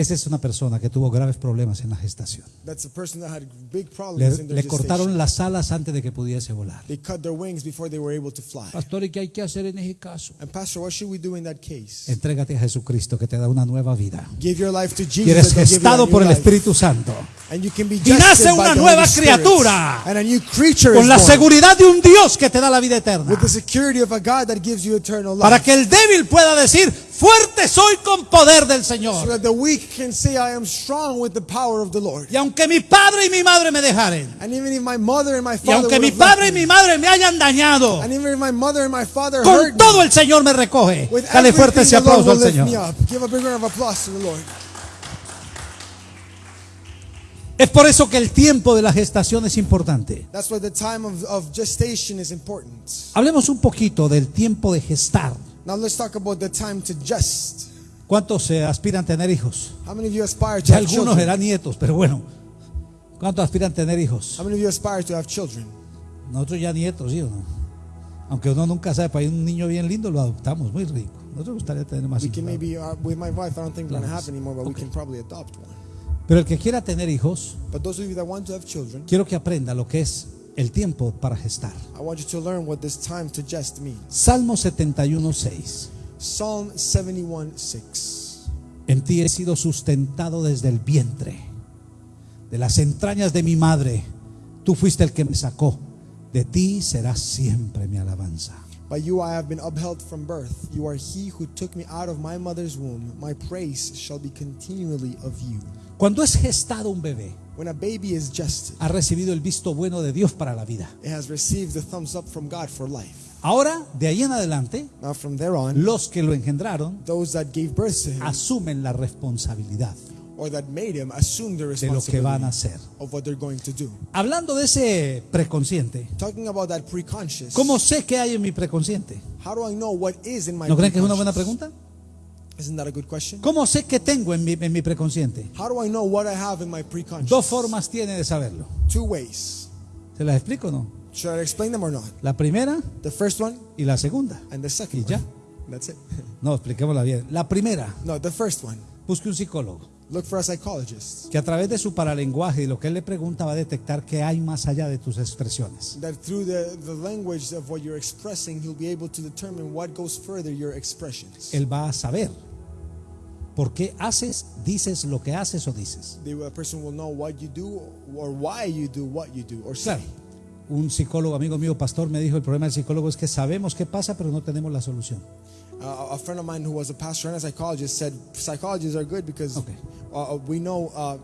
Esa es una persona que tuvo graves problemas en la gestación. That's a person that had big Le, le cortaron las alas antes de que pudiese volar. They cut their wings before they were able to fly. Pastor, ¿y qué hay que hacer en ese caso? And Pastor, what should we do in that case? Entrégate a Jesucristo que te da una nueva vida. Give your life to Jesus. Y eres gestado por el. Espíritu Santo. Y nace una nueva criatura. And a new creature Con la seguridad de un Dios que te da la vida eterna. With the security of a God that gives you eternal life. Para que el débil pueda decir, fuerte soy con poder del so Señor. that the weak can say, I am strong with the power of the Lord. Y aunque mi padre y mi madre me dejaren, And even if my mother and my y father aunque would mi padre y mi madre me hayan dañado, and even if my mother and my father con hurt todo me, el Señor me recoge. with Dale fuerte ese everything, the Lord aplauso al Señor. Give a big round of applause to the Lord. Es por eso que el tiempo de la gestación es importante. That's why the time of, of gestation is important. Hablemos un poquito del tiempo de gestar. Now let's talk about the time to gest. ¿Cuántos se aspiran a tener hijos? How many of you aspire to have algunos children? eran nietos, pero bueno. ¿Cuántos aspiran a tener hijos? How many of you aspire to have children? Nosotros ya nietos, ¿sí o no? Aunque uno nunca sabe, para un niño bien lindo lo adoptamos, muy rico. Nosotros gustaría tener más We hijos. uh. Pero el que quiera tener hijos, But those of you that want to have children, quiero que aprenda lo que es el tiempo para gestar. I want you to learn what this time to gest means. Salmo 71.6. Psalm 71 6. En ti he sido sustentado desde el vientre, de las entrañas de mi madre. Tú fuiste el que me sacó. De ti será siempre mi alabanza. By you I have been upheld from birth. You are he who took me out of my mother's womb. My praise shall be continually of you. Cuando es gestado un bebé, When a baby is gested, ha recibido el visto bueno de Dios para la vida. it has received the thumbs up from God for life. Ahora, de ahí en adelante, Now, from there on, los que lo engendraron those that gave birth to him asumen la responsabilidad or that made him assume the de lo que van a responsibility hacer. of what they're going to do. Hablando de ese preconsciente, Talking about that preconscious, ¿cómo sé qué hay en mi preconsciente? how do I know what is in my ¿No creen que es una buena preconscious? pregunta? Isn't that a good question? ¿Cómo sé qué tengo en mi, en mi preconsciente? How do I know what I have in my preconscious? Dos formas tiene de saberlo. Two ways. ¿Se las explico o no? Should I explain them or not? La primera The first one y la segunda. and the second Y ya. one. That's it. No, expliquémosla bien. La primera, No, the first one. busque un psicólogo Look for a psychologist que a través de su paralenguaje y lo que él le pregunta va a detectar qué hay más allá de tus expresiones. that through the, the language of what you're expressing, he'll be able to determine what goes further your expressions. Él va a saber por qué haces, dices lo que haces o dices. The a person will know what you do or why you do what you do or say. Claro. Un psicólogo, amigo mío, pastor, me dijo, el problema del psicólogo es que sabemos qué pasa, pero no tenemos la solución. Uh, a friend of mine who was a pastor and a psychologist said psychologists are good because Okay. uh, we know uh,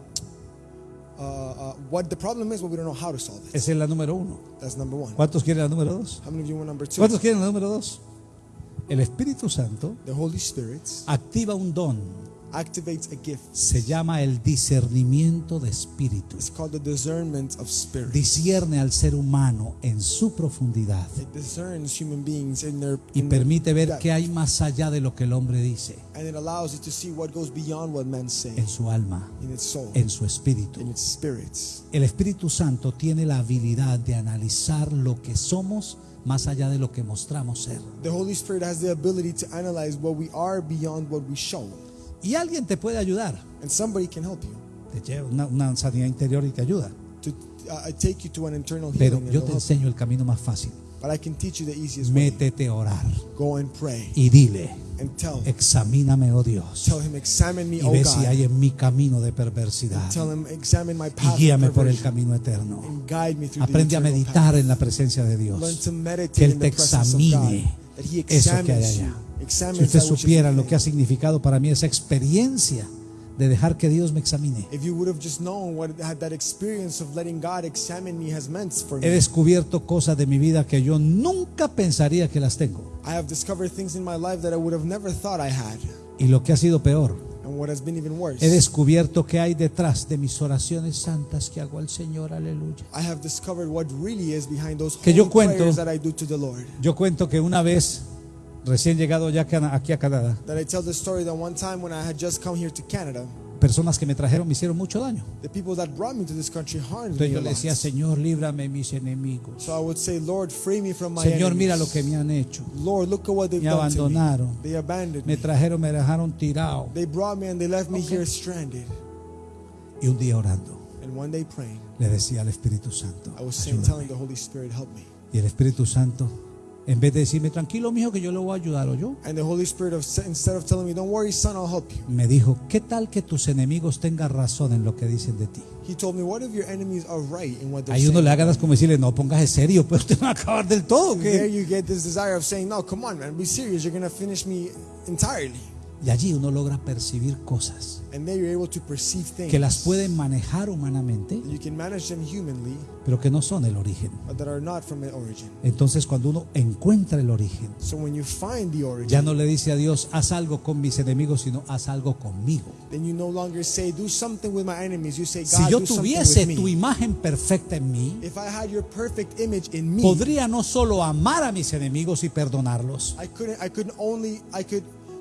uh, uh, what the problem is, but we don't know how to solve it. Esa es la número uno. That's number one. ¿Cuántos quieren la número dos? How many of you want number two? ¿Cuántos quieren la número dos? El Espíritu Santo The Holy Spirit activa un don activates a gift. Se llama el discernimiento de espíritus. It's called the discernment of spirit. Discierne al ser humano en su profundidad It discerns human beings in their y in permite ver depth. qué hay más allá de lo que el hombre dice and it allows you to see what goes beyond what men say en su alma, in its soul, en su espíritu. in its. El Espíritu Santo tiene la habilidad de analizar lo que somos más allá de lo que mostramos ser. The Holy Spirit has the ability to analyze what we are beyond what we show. Y alguien te puede ayudar, And somebody can help you te lleva una, una sanidad interior y te ayuda. to uh, take you to an internal Pero yo te enseño el camino más fácil. But I can teach you the easiest way. Métete a orar Go and pray y dile, and tell. examíname, oh Dios, Tell him, examine me, y oh ve si God. hay en mi camino de perversidad Tell him, examine my y path guíame of por el camino eterno. and guide me through Aprende the a meditar path. en la presencia de Learn Dios. to meditate Que Él te of God. examine That He eso que hay examines you. allá. Si usted supiera lo que ha significado para mí esa experiencia de dejar que Dios me examine. He descubierto cosas de mi vida que yo nunca pensaría que las tengo. I have discovered things in my life that I would have never thought I had. Y lo que ha sido peor, And what has been even worse, he descubierto que hay detrás de mis oraciones santas que hago al Señor, aleluya. I have discovered what really is behind those Que yo cuento-. Yo cuento que una vez, recién llegado ya aquí a Canadá, That I tell the story that one time when I had just come here to Canada, personas que me trajeron me hicieron mucho daño. the people that brought me to this country harmed Entonces me yo le decía, Señor, líbrame mis enemigos. So I would say, Lord, free me from my Señor, enemies. mira lo que me han hecho. Lord, look at what they've Me done to me. abandonaron. They abandoned Me trajeron, me dejaron tirado. They brought me and they left me here stranded. Y un día orando, And one day praying, le decía al Espíritu Santo, I was saying, telling the Holy Spirit, help me. Y el Espíritu Santo, en vez de decirme, tranquilo, mijo, que yo le voy a ayudar, o yo, And the Holy Spirit, of, instead of telling me, don't worry, son, I'll help you. me dijo, ¿qué tal que tus enemigos tengan razón en lo que dicen de ti? He told me, what if your enemies are right in what they're saying? uno le da ganas como decirle, no, póngase serio, pues usted va a acabar del todo. You get this desire of saying, no, come on, man, be serious. You're going to finish me entirely. Y allí uno logra percibir cosas que las pueden manejar humanamente, pero que no son el origen. but that are not from the origin. Entonces cuando uno encuentra el origen, So when you find the origin, ya no le dice a Dios, haz algo con mis enemigos, sino haz algo conmigo. then you no longer say, do something with my enemies. You say, God, Si yo tuviese tu imagen perfecta en mí, If I had your perfect image in me, podría no solo amar a mis enemigos y perdonarlos,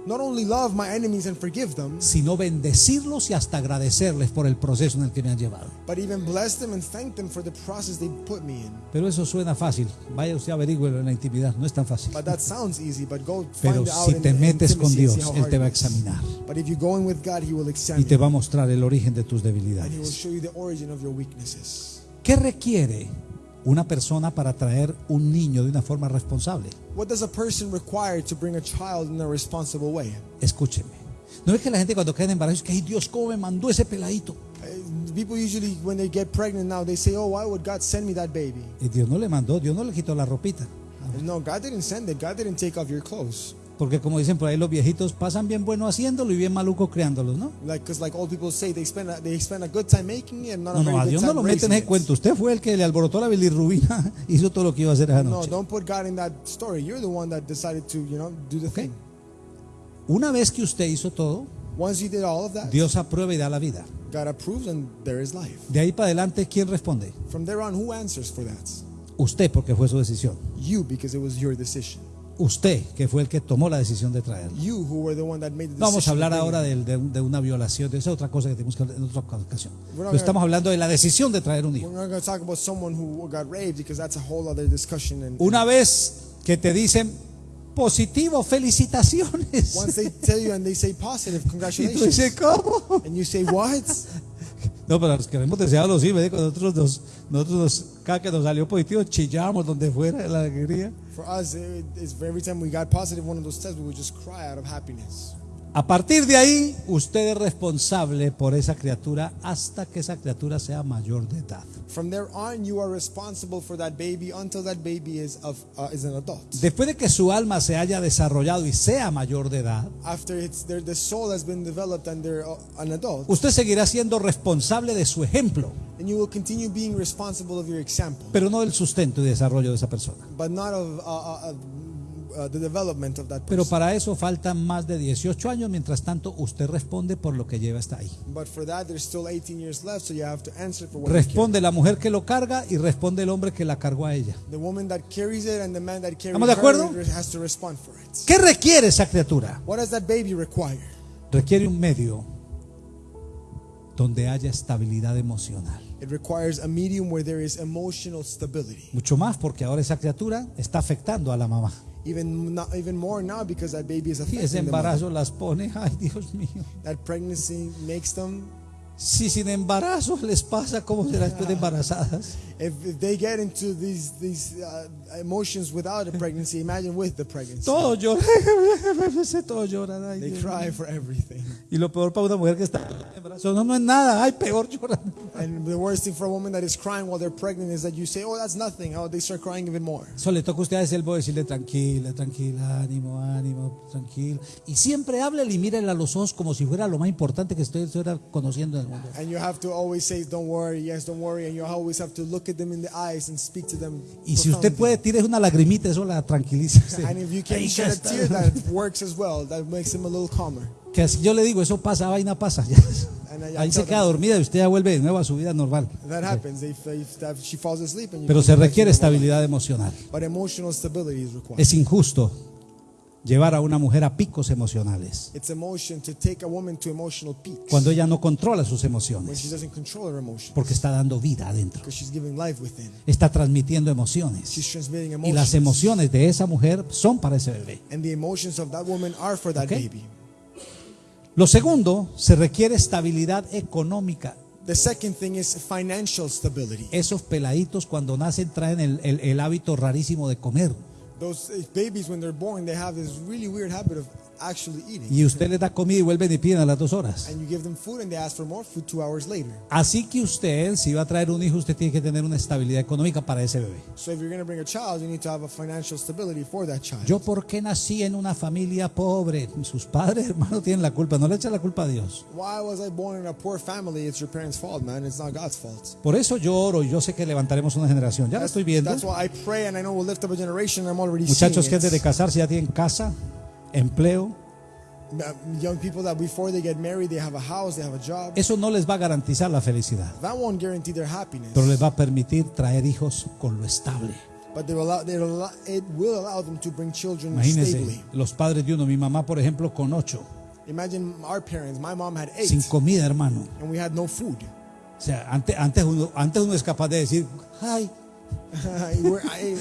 Not only love my enemies and forgive them, sino bendecirlos y hasta agradecerles por el proceso en el que me han llevado. but even bless them and thank them for the process they put me in. Pero eso suena fácil. Vaya usted averigüelo en la intimidad, no es tan fácil. But that sounds easy. But go Pero find out si te metes con and Dios, Él te va a examinar But if you go in with God, He will y examine te you, va a mostrar el origen de tus and He will debilidades. show you the origin of your weaknesses. ¿Qué requiere una persona para traer un niño de una forma responsable? What does a person require to bring a child in a responsible way? Escúcheme. No es que la gente cuando en embarazo es que, ay Dios, ¿cómo me mandó ese peladito? Uh, People usually, when they get pregnant now, they say, "Oh, why would God send me that baby?" Y Dios no le mandó, Dios no le quitó la ropita. No, God didn't send it. God didn't take off your clothes. Porque como dicen por ahí los viejitos, pasan bien bueno haciéndolo y bien maluco criándolos, ¿no? Like, cause like old people say, they spend a, they spend a good time making it and not No, a no, very a good Dios no lo meten en ese cuento. Usted fue el que le alborotó la bilirrubina, hizo todo lo que iba a hacer esa No, noche. don't put God in that story. You're the one that decided to, you know, do the Okay. thing. Una vez que usted hizo todo, Once you did all of that, Dios aprueba y da la vida. God approves and there is life. De ahí para adelante, ¿quién responde? From there on, who answers for that? Usted, porque fue su decisión. You, because it was your decision. Usted, que fue el que tomó la decisión de traerlo. Vamos a hablar ahora de, de- de una violación, de esa otra cosa que tenemos que hablar en otra ocasión. Pero estamos hablando de la decisión de traer un hijo. not going to talk about someone who got raped because that's a whole other discussion. And Una vez que te dicen positivo, felicitaciones. once they tell you and they say positive, Y tú congratulations. dices, ¿cómo? And you say, what? No, pero los que hemos deseado los hijos, ¿eh? Cuando nosotros, nos, nosotros nos- cada que nos salió positivo, chillamos donde fuera la alegría. For us, it, it's every time we got positive one of those tests, we would just cry out of happiness. A partir de ahí, usted es responsable por esa criatura hasta que esa criatura sea mayor de edad. From there on, you are responsible for that baby until that baby is of uh, is an adult. Después de que su alma se haya desarrollado y sea mayor de edad, After it's their the soul has been developed and they're uh, an adult, usted seguirá siendo responsable de su ejemplo, then you will continue being responsible of your example, pero no del sustento y desarrollo de esa persona. but not of uh, uh, uh, the development of that Pero person. para eso faltan más de 18 años. Mientras tanto, usted responde por lo que lleva hasta ahí. But for that, there's still 18 years left, so you have to answer for what. Responde la mujer que lo carga y responde el hombre que la cargó a ella. The woman that carries it and the man that carries ¿Estamos de acuerdo? her has to respond for it. ¿Qué requiere esa criatura? What does that baby require? Requiere un medio donde haya estabilidad emocional. It requires a medium where there is emotional stability. Mucho más porque ahora esa criatura está afectando a la mamá. Even not, even more now because that baby is affecting ese embarazo las pone, ay Dios mío. That pregnancy makes them. Si sin embarazo les pasa, ¿cómo será después de embarazadas? If, if they get into these these uh, emotions without a pregnancy, imagine with the pregnancy. Todos lloran, todos lloran. ay, They Dios cry for everything. Y lo peor para una mujer que está embarazo, no, no es nada, ay, peor lloran. And the worst thing for a woman that is crying while they're pregnant is that you say, "Oh, that's nothing." Oh, they start crying even more. Eso le toca a usted ese elbo decirle tranquila, tranquila, ánimo, ánimo, tranquilo. Y siempre háblele y mírele a los ojos como si fuera lo más importante que usted estuviera conociendo en el mundo. And you have to always say, "Don't worry, yes, don't worry," and you always have to look at them in the eyes and speak to them. Y si usted puede, tire una lagrimita, eso la tranquiliza. and if you can shed a tear, that works as well. That makes him a little calmer. Que así yo le digo, eso pasa, vaina pasa. Ahí se queda dormida y usted ya vuelve de nuevo a su vida normal. That happens. If, she falls asleep, and you Pero se requiere estabilidad emocional. But emotional stability is required. Es injusto llevar a una mujer a picos emocionales cuando ella no controla sus emociones porque está dando vida adentro. Está transmitiendo emociones. Y las emociones de esa mujer son para ese bebé. Okay. Lo segundo, se requiere estabilidad económica. The second thing is financial stability. Esos peladitos cuando nacen traen el, el- el hábito rarísimo de comer. Those babies, when they're born, they have this really weird habit of actually eating. Y usted les da comida y vuelven y piden a las dos horas. And you give them food and they ask for more food two hours later. Así que usted, si va a traer un hijo, usted tiene que tener una estabilidad económica para ese bebé. So if you're going to bring a child, you need to have a financial stability for that child. Yo, ¿por qué nací en una familia pobre? Sus padres, hermano, tienen la culpa. No le echen la culpa a Dios. Why was I born in a poor family? It's your parents' fault, man. It's not God's fault. Por eso yo oro y yo sé que levantaremos una generación. Ya lo estoy viendo. That's why I pray and I know we'll lift up a generation. I'm already Muchachos que antes de casarse ya tienen casa, empleo. Uh, Young people that before they get married, they have a house, they have a job. Eso no les va a garantizar la felicidad, That won't guarantee their happiness. pero les va a permitir traer hijos con lo estable. But they will allow, they will allow, it will allow them to bring children Imagínense, stably. los padres de uno, mi mamá, por ejemplo, con ocho, Imagine our parents. My mom had eight, sin comida, hermano. and we had no food. O sea, antes, antes, uno, antes uno es capaz de decir, ay, We're- I-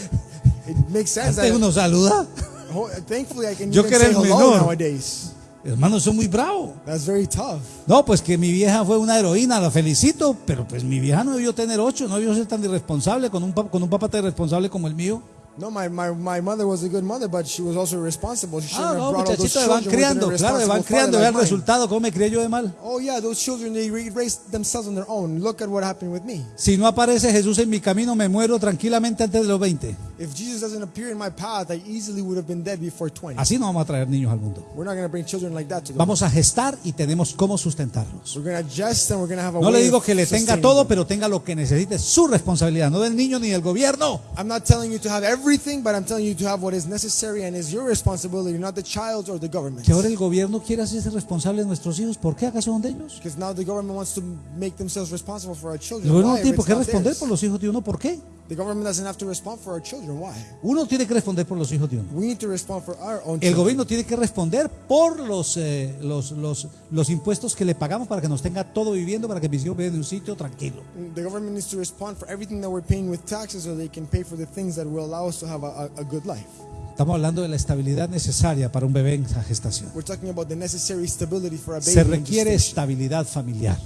it makes sense. antes uno saluda. ho- thankfully, I can Yo even que era say el hello menor. nowadays. Hermano, soy muy bravo. That's very tough. No, pues que mi vieja fue una heroína, la felicito, pero pues mi vieja no debió tener ocho, no debió ser tan irresponsable con un, con un papá tan irresponsable como el mío. No, my, my, my mother was a good mother, but she was also responsible. She Ah, no, have brought all those muchachito, le van criando, claro, van criando, father vea el resultado, cómo me crié yo de mal. Oh yeah, those children they raised themselves on their own. Look at what happened with me. Si no aparece Jesús en mi camino, me muero tranquilamente antes de los 20. If Jesus doesn't appear in my path, I easily would have been dead before 20. Así no vamos a traer niños al mundo. We're not going to bring children like that to the Vamos a gestar y tenemos cómo sustentarlos. We're going to adjust and we're going to have a No le digo que le tenga todo, them. pero tenga lo que necesite, su responsabilidad, no del niño ni del gobierno. I'm not telling you to have everything, but I'm telling you to have what is necessary and is your responsibility, not the child's or the government's. Que ahora el gobierno quiere hacerse responsable de nuestros hijos, ¿por qué acaso son de ellos? Because now the government wants to make themselves responsible for our El children. gobierno Why? no tiene por qué responder por los hijos de uno, ¿por qué? The government doesn't have to respond for our children. Why? Uno tiene que responder por los hijos de uno. We need to respond for our own El children. gobierno tiene que responder por los, eh, los, los, los impuestos que le pagamos para que nos tenga todo viviendo, para que mis hijos vivan en un sitio tranquilo. The government needs to respond for everything that we're paying with taxes so they can pay for the things that will allow us to have a, a, good life. Estamos hablando de la estabilidad necesaria para un bebé en esa gestación. We're talking about the necessary stability for a baby. Se requiere estabilidad familiar.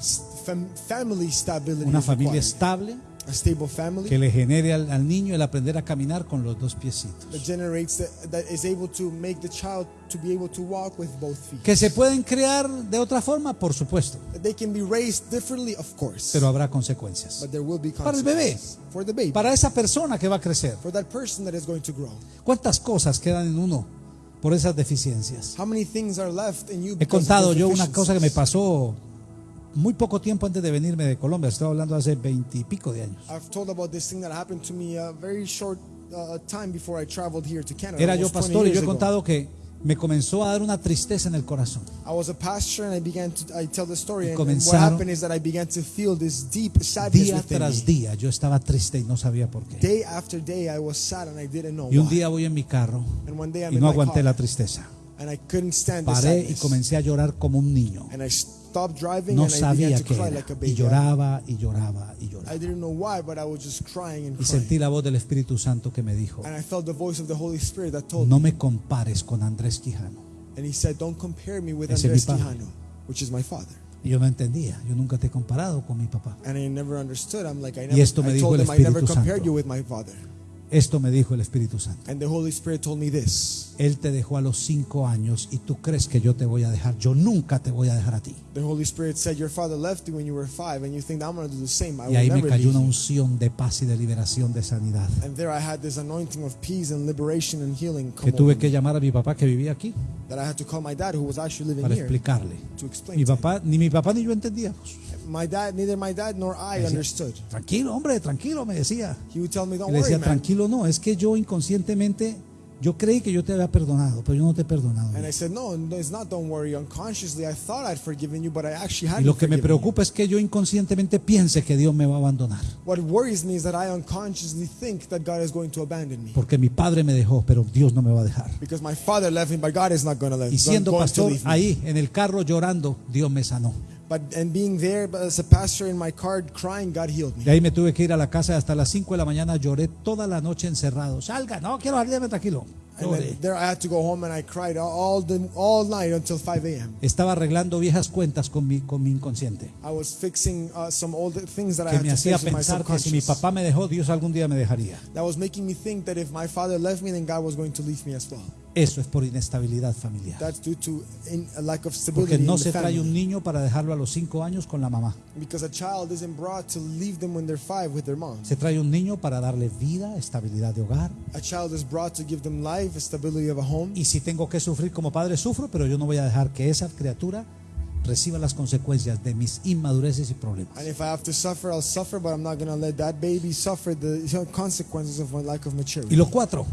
Fam- family stability. Una familia required. estable A stable family que le genere al, al niño el aprender a caminar con los dos piecitos. that generates the, that is able to make the child to be able to walk with both feet. Que se pueden crear de otra forma, por supuesto, That they can be raised differently, of course. pero habrá consecuencias. but there will be Para el bebé. consequences for the baby, Para esa persona que va a crecer, for that person that is going to grow. ¿cuántas cosas quedan en uno por esas deficiencias? How many things are left in you? He because of contado those yo una cosa que me pasó muy poco tiempo antes de venirme de Colombia. Estoy hablando hace veintipico de años. I've told about this thing that happened to me a very short uh, time before I traveled here to Canada. Era yo almost 20 pastor y yo he contado que me comenzó a dar una tristeza en el corazón. I was a pastor and I began to I tell the story and, and what happened is that I began to feel this deep sadness Día tras día yo estaba triste y no sabía por qué. Day after day I was sad and I didn't know Y un día voy en mi carro y no aguanté la tristeza. and I couldn't stand Paré y comencé a llorar como un niño. and I No sabía qué era. Y lloraba y lloraba y lloraba. didn't know why, but I was just crying and Y sentí la voz del Espíritu Santo que me dijo, And I felt the voice of the Holy Spirit that told no me, compares con Andrés Quijano. and He said, "Don't compare me with Ese es mi padre. Quijano, which is my father." Y yo no entendía, yo nunca te he comparado con mi papá. And I never understood. I'm like, I Y never. esto me dijo el Espíritu Santo. Esto me dijo el Espíritu Santo. And the Holy Spirit told me this. Él te dejó a los cinco años y tú crees que yo te voy a dejar. Yo nunca te voy a dejar a ti. The Holy Spirit said, Your father left you when you were five, and you think I'm going to do the same. I Y ahí me cayó una unción de paz y de liberación, de sanidad. And there I had this anointing of peace and liberation and healing Que tuve que llamar a mi papá que vivía aquí that I had to call my dad, who was actually living para here, explicarle. to explain. Mi papá, ni mi papá ni yo entendíamos. My dad, neither my dad nor I Decía, understood. Tranquilo, hombre, tranquilo, me decía. He would tell me, Y Don't le decía, tranquilo, no, es que yo inconscientemente, yo creí que yo te había perdonado, pero yo no te he perdonado. And I said, No, no, it's not. Don't worry. Unconsciously, I thought I'd forgiven you, but I actually Y hadn't lo que me you. preocupa es que yo inconscientemente piense que Dios me va a abandonar. What worries me is that I unconsciously think that God is going to abandon me. Porque mi padre me dejó, pero Dios no me va a dejar. Because my father left me, but God is not going to let Y siendo pastor leave ahí en el carro llorando, Dios me sanó. But and being there as a pastor in my car crying, God healed me. De ahí me tuve que ir a la casa hasta las 5 de la mañana, lloré toda la noche encerrado. Salga, no quiero salir, tranquilo. And Lloré. then there I had to go home and I cried all the all night until 5 a.m. Estaba arreglando viejas cuentas con mi, con mi inconsciente. I was fixing uh, some old things that I Que had me to hacía fix with my pensar que si mi papá me dejó, Dios algún día me dejaría. That was making me think that if my father left me, then God was going to leave me as well. Eso es por inestabilidad familiar. That's due to in, a lack of stability Porque no in the se trae un niño para dejarlo a los 5 años con la mamá. Because a child isn't brought to leave them when they're five with their mom. Se trae un niño para darle vida, estabilidad de hogar. A child is brought to give them life, stability of a home. Y si tengo que sufrir como padre, sufro, pero yo no voy a dejar que esa criatura reciba las consecuencias de mis inmadureces y problemas. And if I have to suffer, I'll suffer, but I'm not going to let that baby suffer the consequences of my lack of maturity. Y lo cuatro,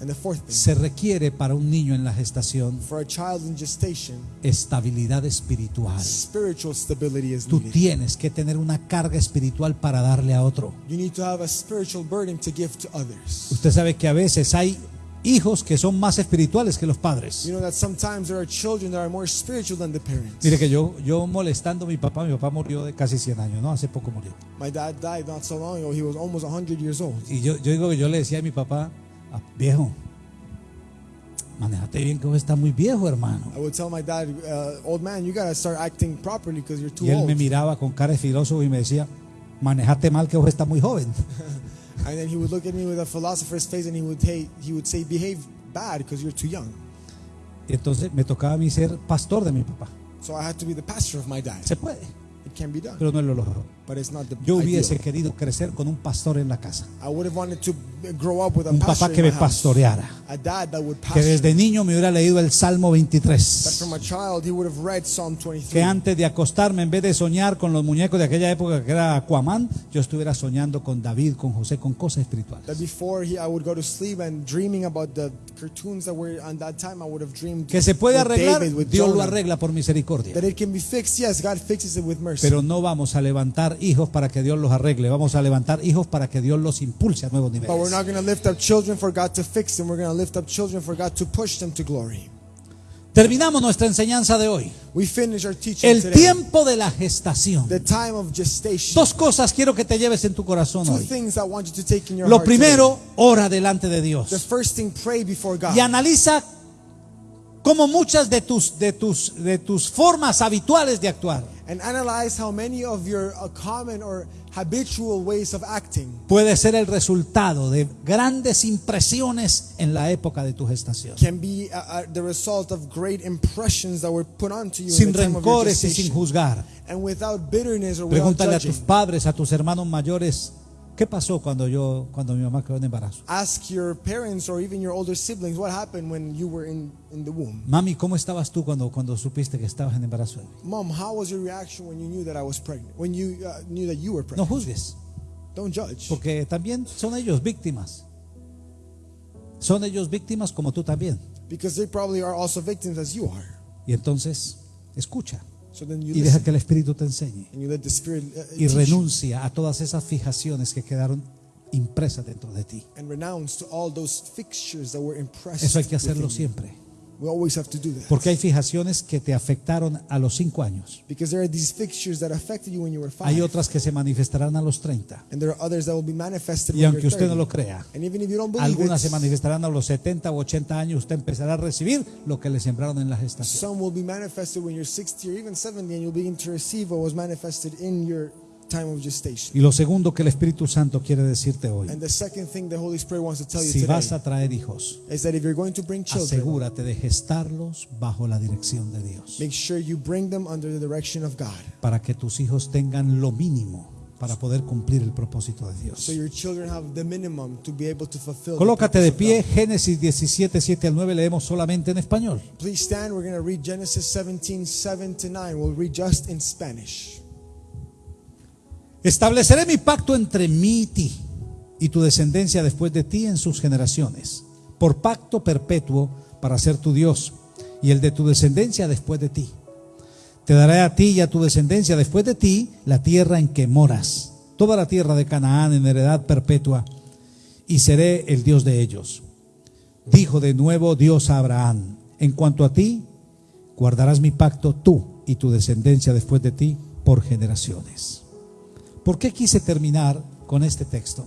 And the fourth thing, se requiere para un niño en la gestación for a child in gestation, estabilidad espiritual. spiritual stability is Tú needed. tienes que tener una carga espiritual para darle a otro. You need to have a spiritual burden to give to others. Usted sabe que a veces hay hijos que son más espirituales que los padres. You know that sometimes there are children that are more spiritual than the parents. Mire que yo, yo molestando a mi papá, mi papá murió de casi 100 años, ¿no? Hace poco murió. My dad died not so long ago. He was almost 100 years old. Y yo, yo digo que yo le decía a mi papá, "Ah, viejo, manejate bien que vos estás muy viejo, hermano. I would tell my dad, uh, old man, you got to start acting properly because you're too Y él old. me miraba con cara de filósofo y me decía, manejate mal que vos estás muy joven. And then he would look at me with a philosopher's face and he would, hey, he would say, behave bad because you're too young. Y entonces me tocaba a mí ser pastor de mi papá. So I had to be the pastor of my dad. Se puede, It can be done, pero no lo lógico. But it's not the Yo ideal. hubiese querido crecer con un pastor en la casa. I would have wanted to grow up with a Un pastor papá que me pastoreara. A dad that would Que desde niño me hubiera leído el Salmo That 23. from a child he would have read Psalm Que 23. antes de acostarme, en vez de soñar con los muñecos de aquella época que era Aquaman, yo estuviera soñando con David, con José, con cosas espirituales. That before he, I would go to sleep and dreaming about the cartoons that were on that time, I would have dreamed Que se puede arreglar, David, Dios lo arregla por misericordia. That it can be fixed, yes, God fixes it with mercy. Pero no vamos a levantar hijos para que Dios los arregle, vamos a levantar hijos para que Dios los impulse a nuevos But we're niveles. not going to lift up children for God to fix them. We're going to lift up children for God to push them to glory. Terminamos nuestra enseñanza de hoy. We finish our teaching El today. tiempo de la gestación. The time of gestation. Dos cosas quiero que te lleves en tu corazón Two hoy. things I want you to take in your Lo heart primero, ora delante de today. The Dios. first thing, pray before God. Y analiza cómo muchas de tus, de tus, de tus formas habituales de actuar And analyze how many of your uh, common or habitual ways of acting puede ser el resultado de grandes impresiones en la época de tu gestación. can be uh, uh, the result of great impressions that were put onto you in Sin the time of your rencores y sin juzgar. And without bitterness or without Pregúntale a judging. tus padres, a tus hermanos mayores, ¿qué pasó cuando yo, cuando mi mamá quedó en embarazo? Ask your parents or even your older siblings what happened when you were in, in the womb. Mami, ¿cómo estabas tú cuando, cuando supiste que estabas en embarazo? Mom, how was your reaction when you knew that I was pregnant? When you uh, knew that you were No pregnant? juzgues, Don't judge. porque también son ellos víctimas. Son ellos víctimas como tú también. because they probably are also victims as you are. Y entonces, escucha So then you y deja que el Espíritu te enseñe. and you let the Spirit uh, Y renuncia a todas esas fijaciones que quedaron impresas dentro de ti. and renounce to all those fixtures that were impressed. Eso hay que hacerlo siempre. We always have to do that. Porque hay fijaciones que te afectaron a los cinco años. Because there are these fixtures that affected you when you were five. Hay otras que se manifestarán a los 30. and there are others that will be manifested Y aunque usted no 30. lo crea, And even if you don't believe algunas se manifestarán a los 70 o 80 años. Usted empezará a recibir lo que le sembraron en la gestación. some will be manifested when you're 60 or even 70 and you'll begin to receive what was manifested in your. Y lo segundo que el Espíritu Santo quiere decirte hoy, And the second thing the Holy Spirit wants to tell you si vas a traer hijos, is that if you're going to bring children, asegúrate de gestarlos bajo la dirección de Dios, make sure you bring them under the direction of God. para que tus hijos tengan lo mínimo para poder cumplir el propósito de Dios. So your children have the minimum to be able to fulfill. the Colócate de pie. Génesis 17, 7 al 9, leemos solamente en español. Please stand. We're going to read Genesis 17, 7 to 9. We'll read just in Spanish. Estableceré mi pacto entre mí y ti y tu descendencia después de ti en sus generaciones, por pacto perpetuo para ser tu Dios y el de tu descendencia después de ti. Te daré a ti y a tu descendencia después de ti la tierra en que moras, toda la tierra de Canaán en heredad perpetua, y seré el Dios de ellos. Dijo de nuevo Dios a Abraham, en cuanto a ti, guardarás mi pacto tú y tu descendencia después de ti por generaciones. ¿Por qué quise terminar con este texto?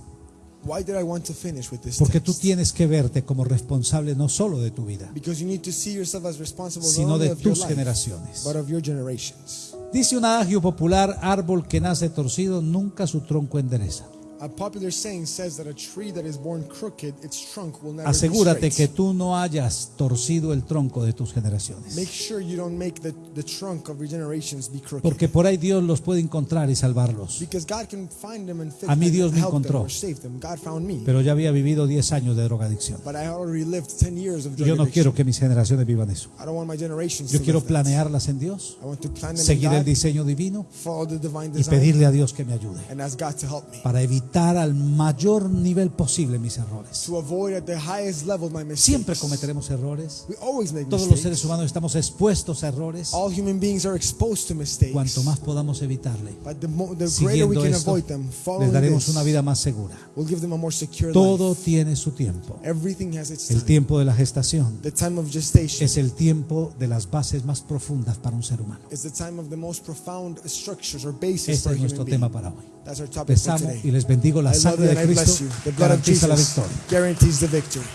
Why did I want to finish with this? Porque tú tienes que verte como responsable no solo de tu vida, Because you need to see yourself as responsible not sino de tus generaciones. but of your generations. Dice un adagio popular, árbol que nace torcido nunca su tronco endereza. A popular saying says that a tree that is born crooked, its trunk will never Asegúrate be que tú no hayas torcido el tronco de tus generaciones. Make sure you don't make the, the trunk of your generations be crooked. Porque por ahí Dios los puede encontrar y salvarlos. because God can find them and fix A mí Dios me encontró. Pero ya había vivido 10 años de drogadicción. but I already lived 10 years of Y yo no quiero que mis generaciones vivan eso. I don't want my generations Yo to quiero planearlas en Dios, seguir el God, diseño divino y pedirle a Dios que me ayude para evitar al mayor nivel posible mis errores. To avoid at the highest level my mistakes. Siempre cometeremos errores. We always make Todos los seres humanos estamos expuestos a errores. All human beings are exposed to mistakes. Cuanto más podamos evitarle, But the, mo- the greater we siguiendo can esto, avoid them, les daremos this, una vida más segura. we'll give them a more secure Todo life. tiene su tiempo. Everything has its El time. tiempo de la gestación The time of gestation es el tiempo de las bases más profundas para un ser humano. is the time of the most profound structures or basis Este for es nuestro tema para hoy. That's our topic Les amo y les bendigo. La sangre de Cristo you. The blood of garantiza la victoria. guarantees the victory.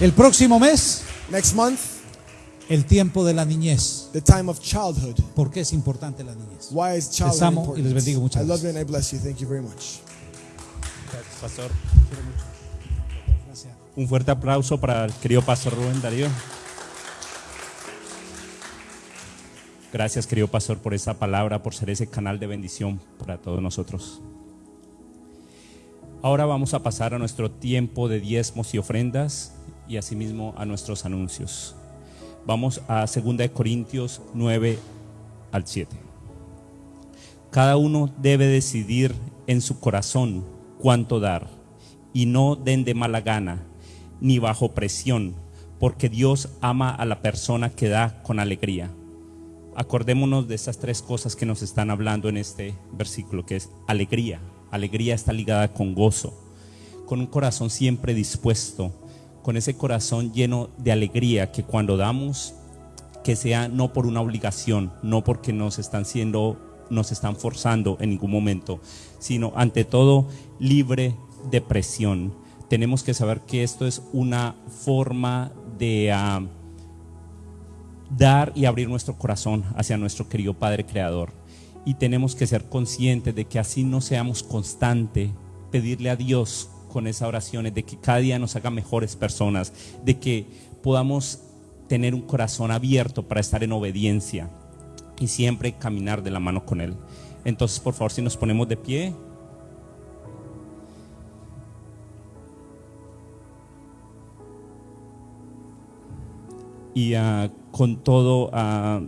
El próximo mes, Next month, el tiempo de la niñez. the time of childhood. ¿Por qué es importante la niñez? Why is childhood amo y les bendigo. Muchas I love you gracias. and I bless you. Thank you very much. Gracias, pastor. Un fuerte aplauso para el querido pastor Rubén Darío. Gracias, querido pastor, por esa palabra, por ser ese canal de bendición para todos nosotros. Ahora vamos a pasar a nuestro tiempo de diezmos y ofrendas y asimismo a nuestros anuncios. Vamos a 2 de Corintios 9 al 7. Cada uno debe decidir en su corazón cuánto dar y no den de mala gana ni bajo presión, porque Dios ama a la persona que da con alegría. Acordémonos de estas tres cosas que nos están hablando en este versículo, que es alegría. Alegría está ligada con gozo, con un corazón siempre dispuesto, con ese corazón lleno de alegría que cuando damos que sea no por una obligación, no porque nos están siendo, nos están forzando en ningún momento, sino ante todo libre de presión. Tenemos que saber que esto es una forma de ah, dar y abrir nuestro corazón hacia nuestro querido Padre Creador. Y tenemos que ser conscientes de que así no seamos constantes, pedirle a Dios con esas oraciones, de que cada día nos haga mejores personas, de que podamos tener un corazón abierto para estar en obediencia y siempre caminar de la mano con Él. Entonces, por favor, si nos ponemos de pie. Y ah, con todo, ah,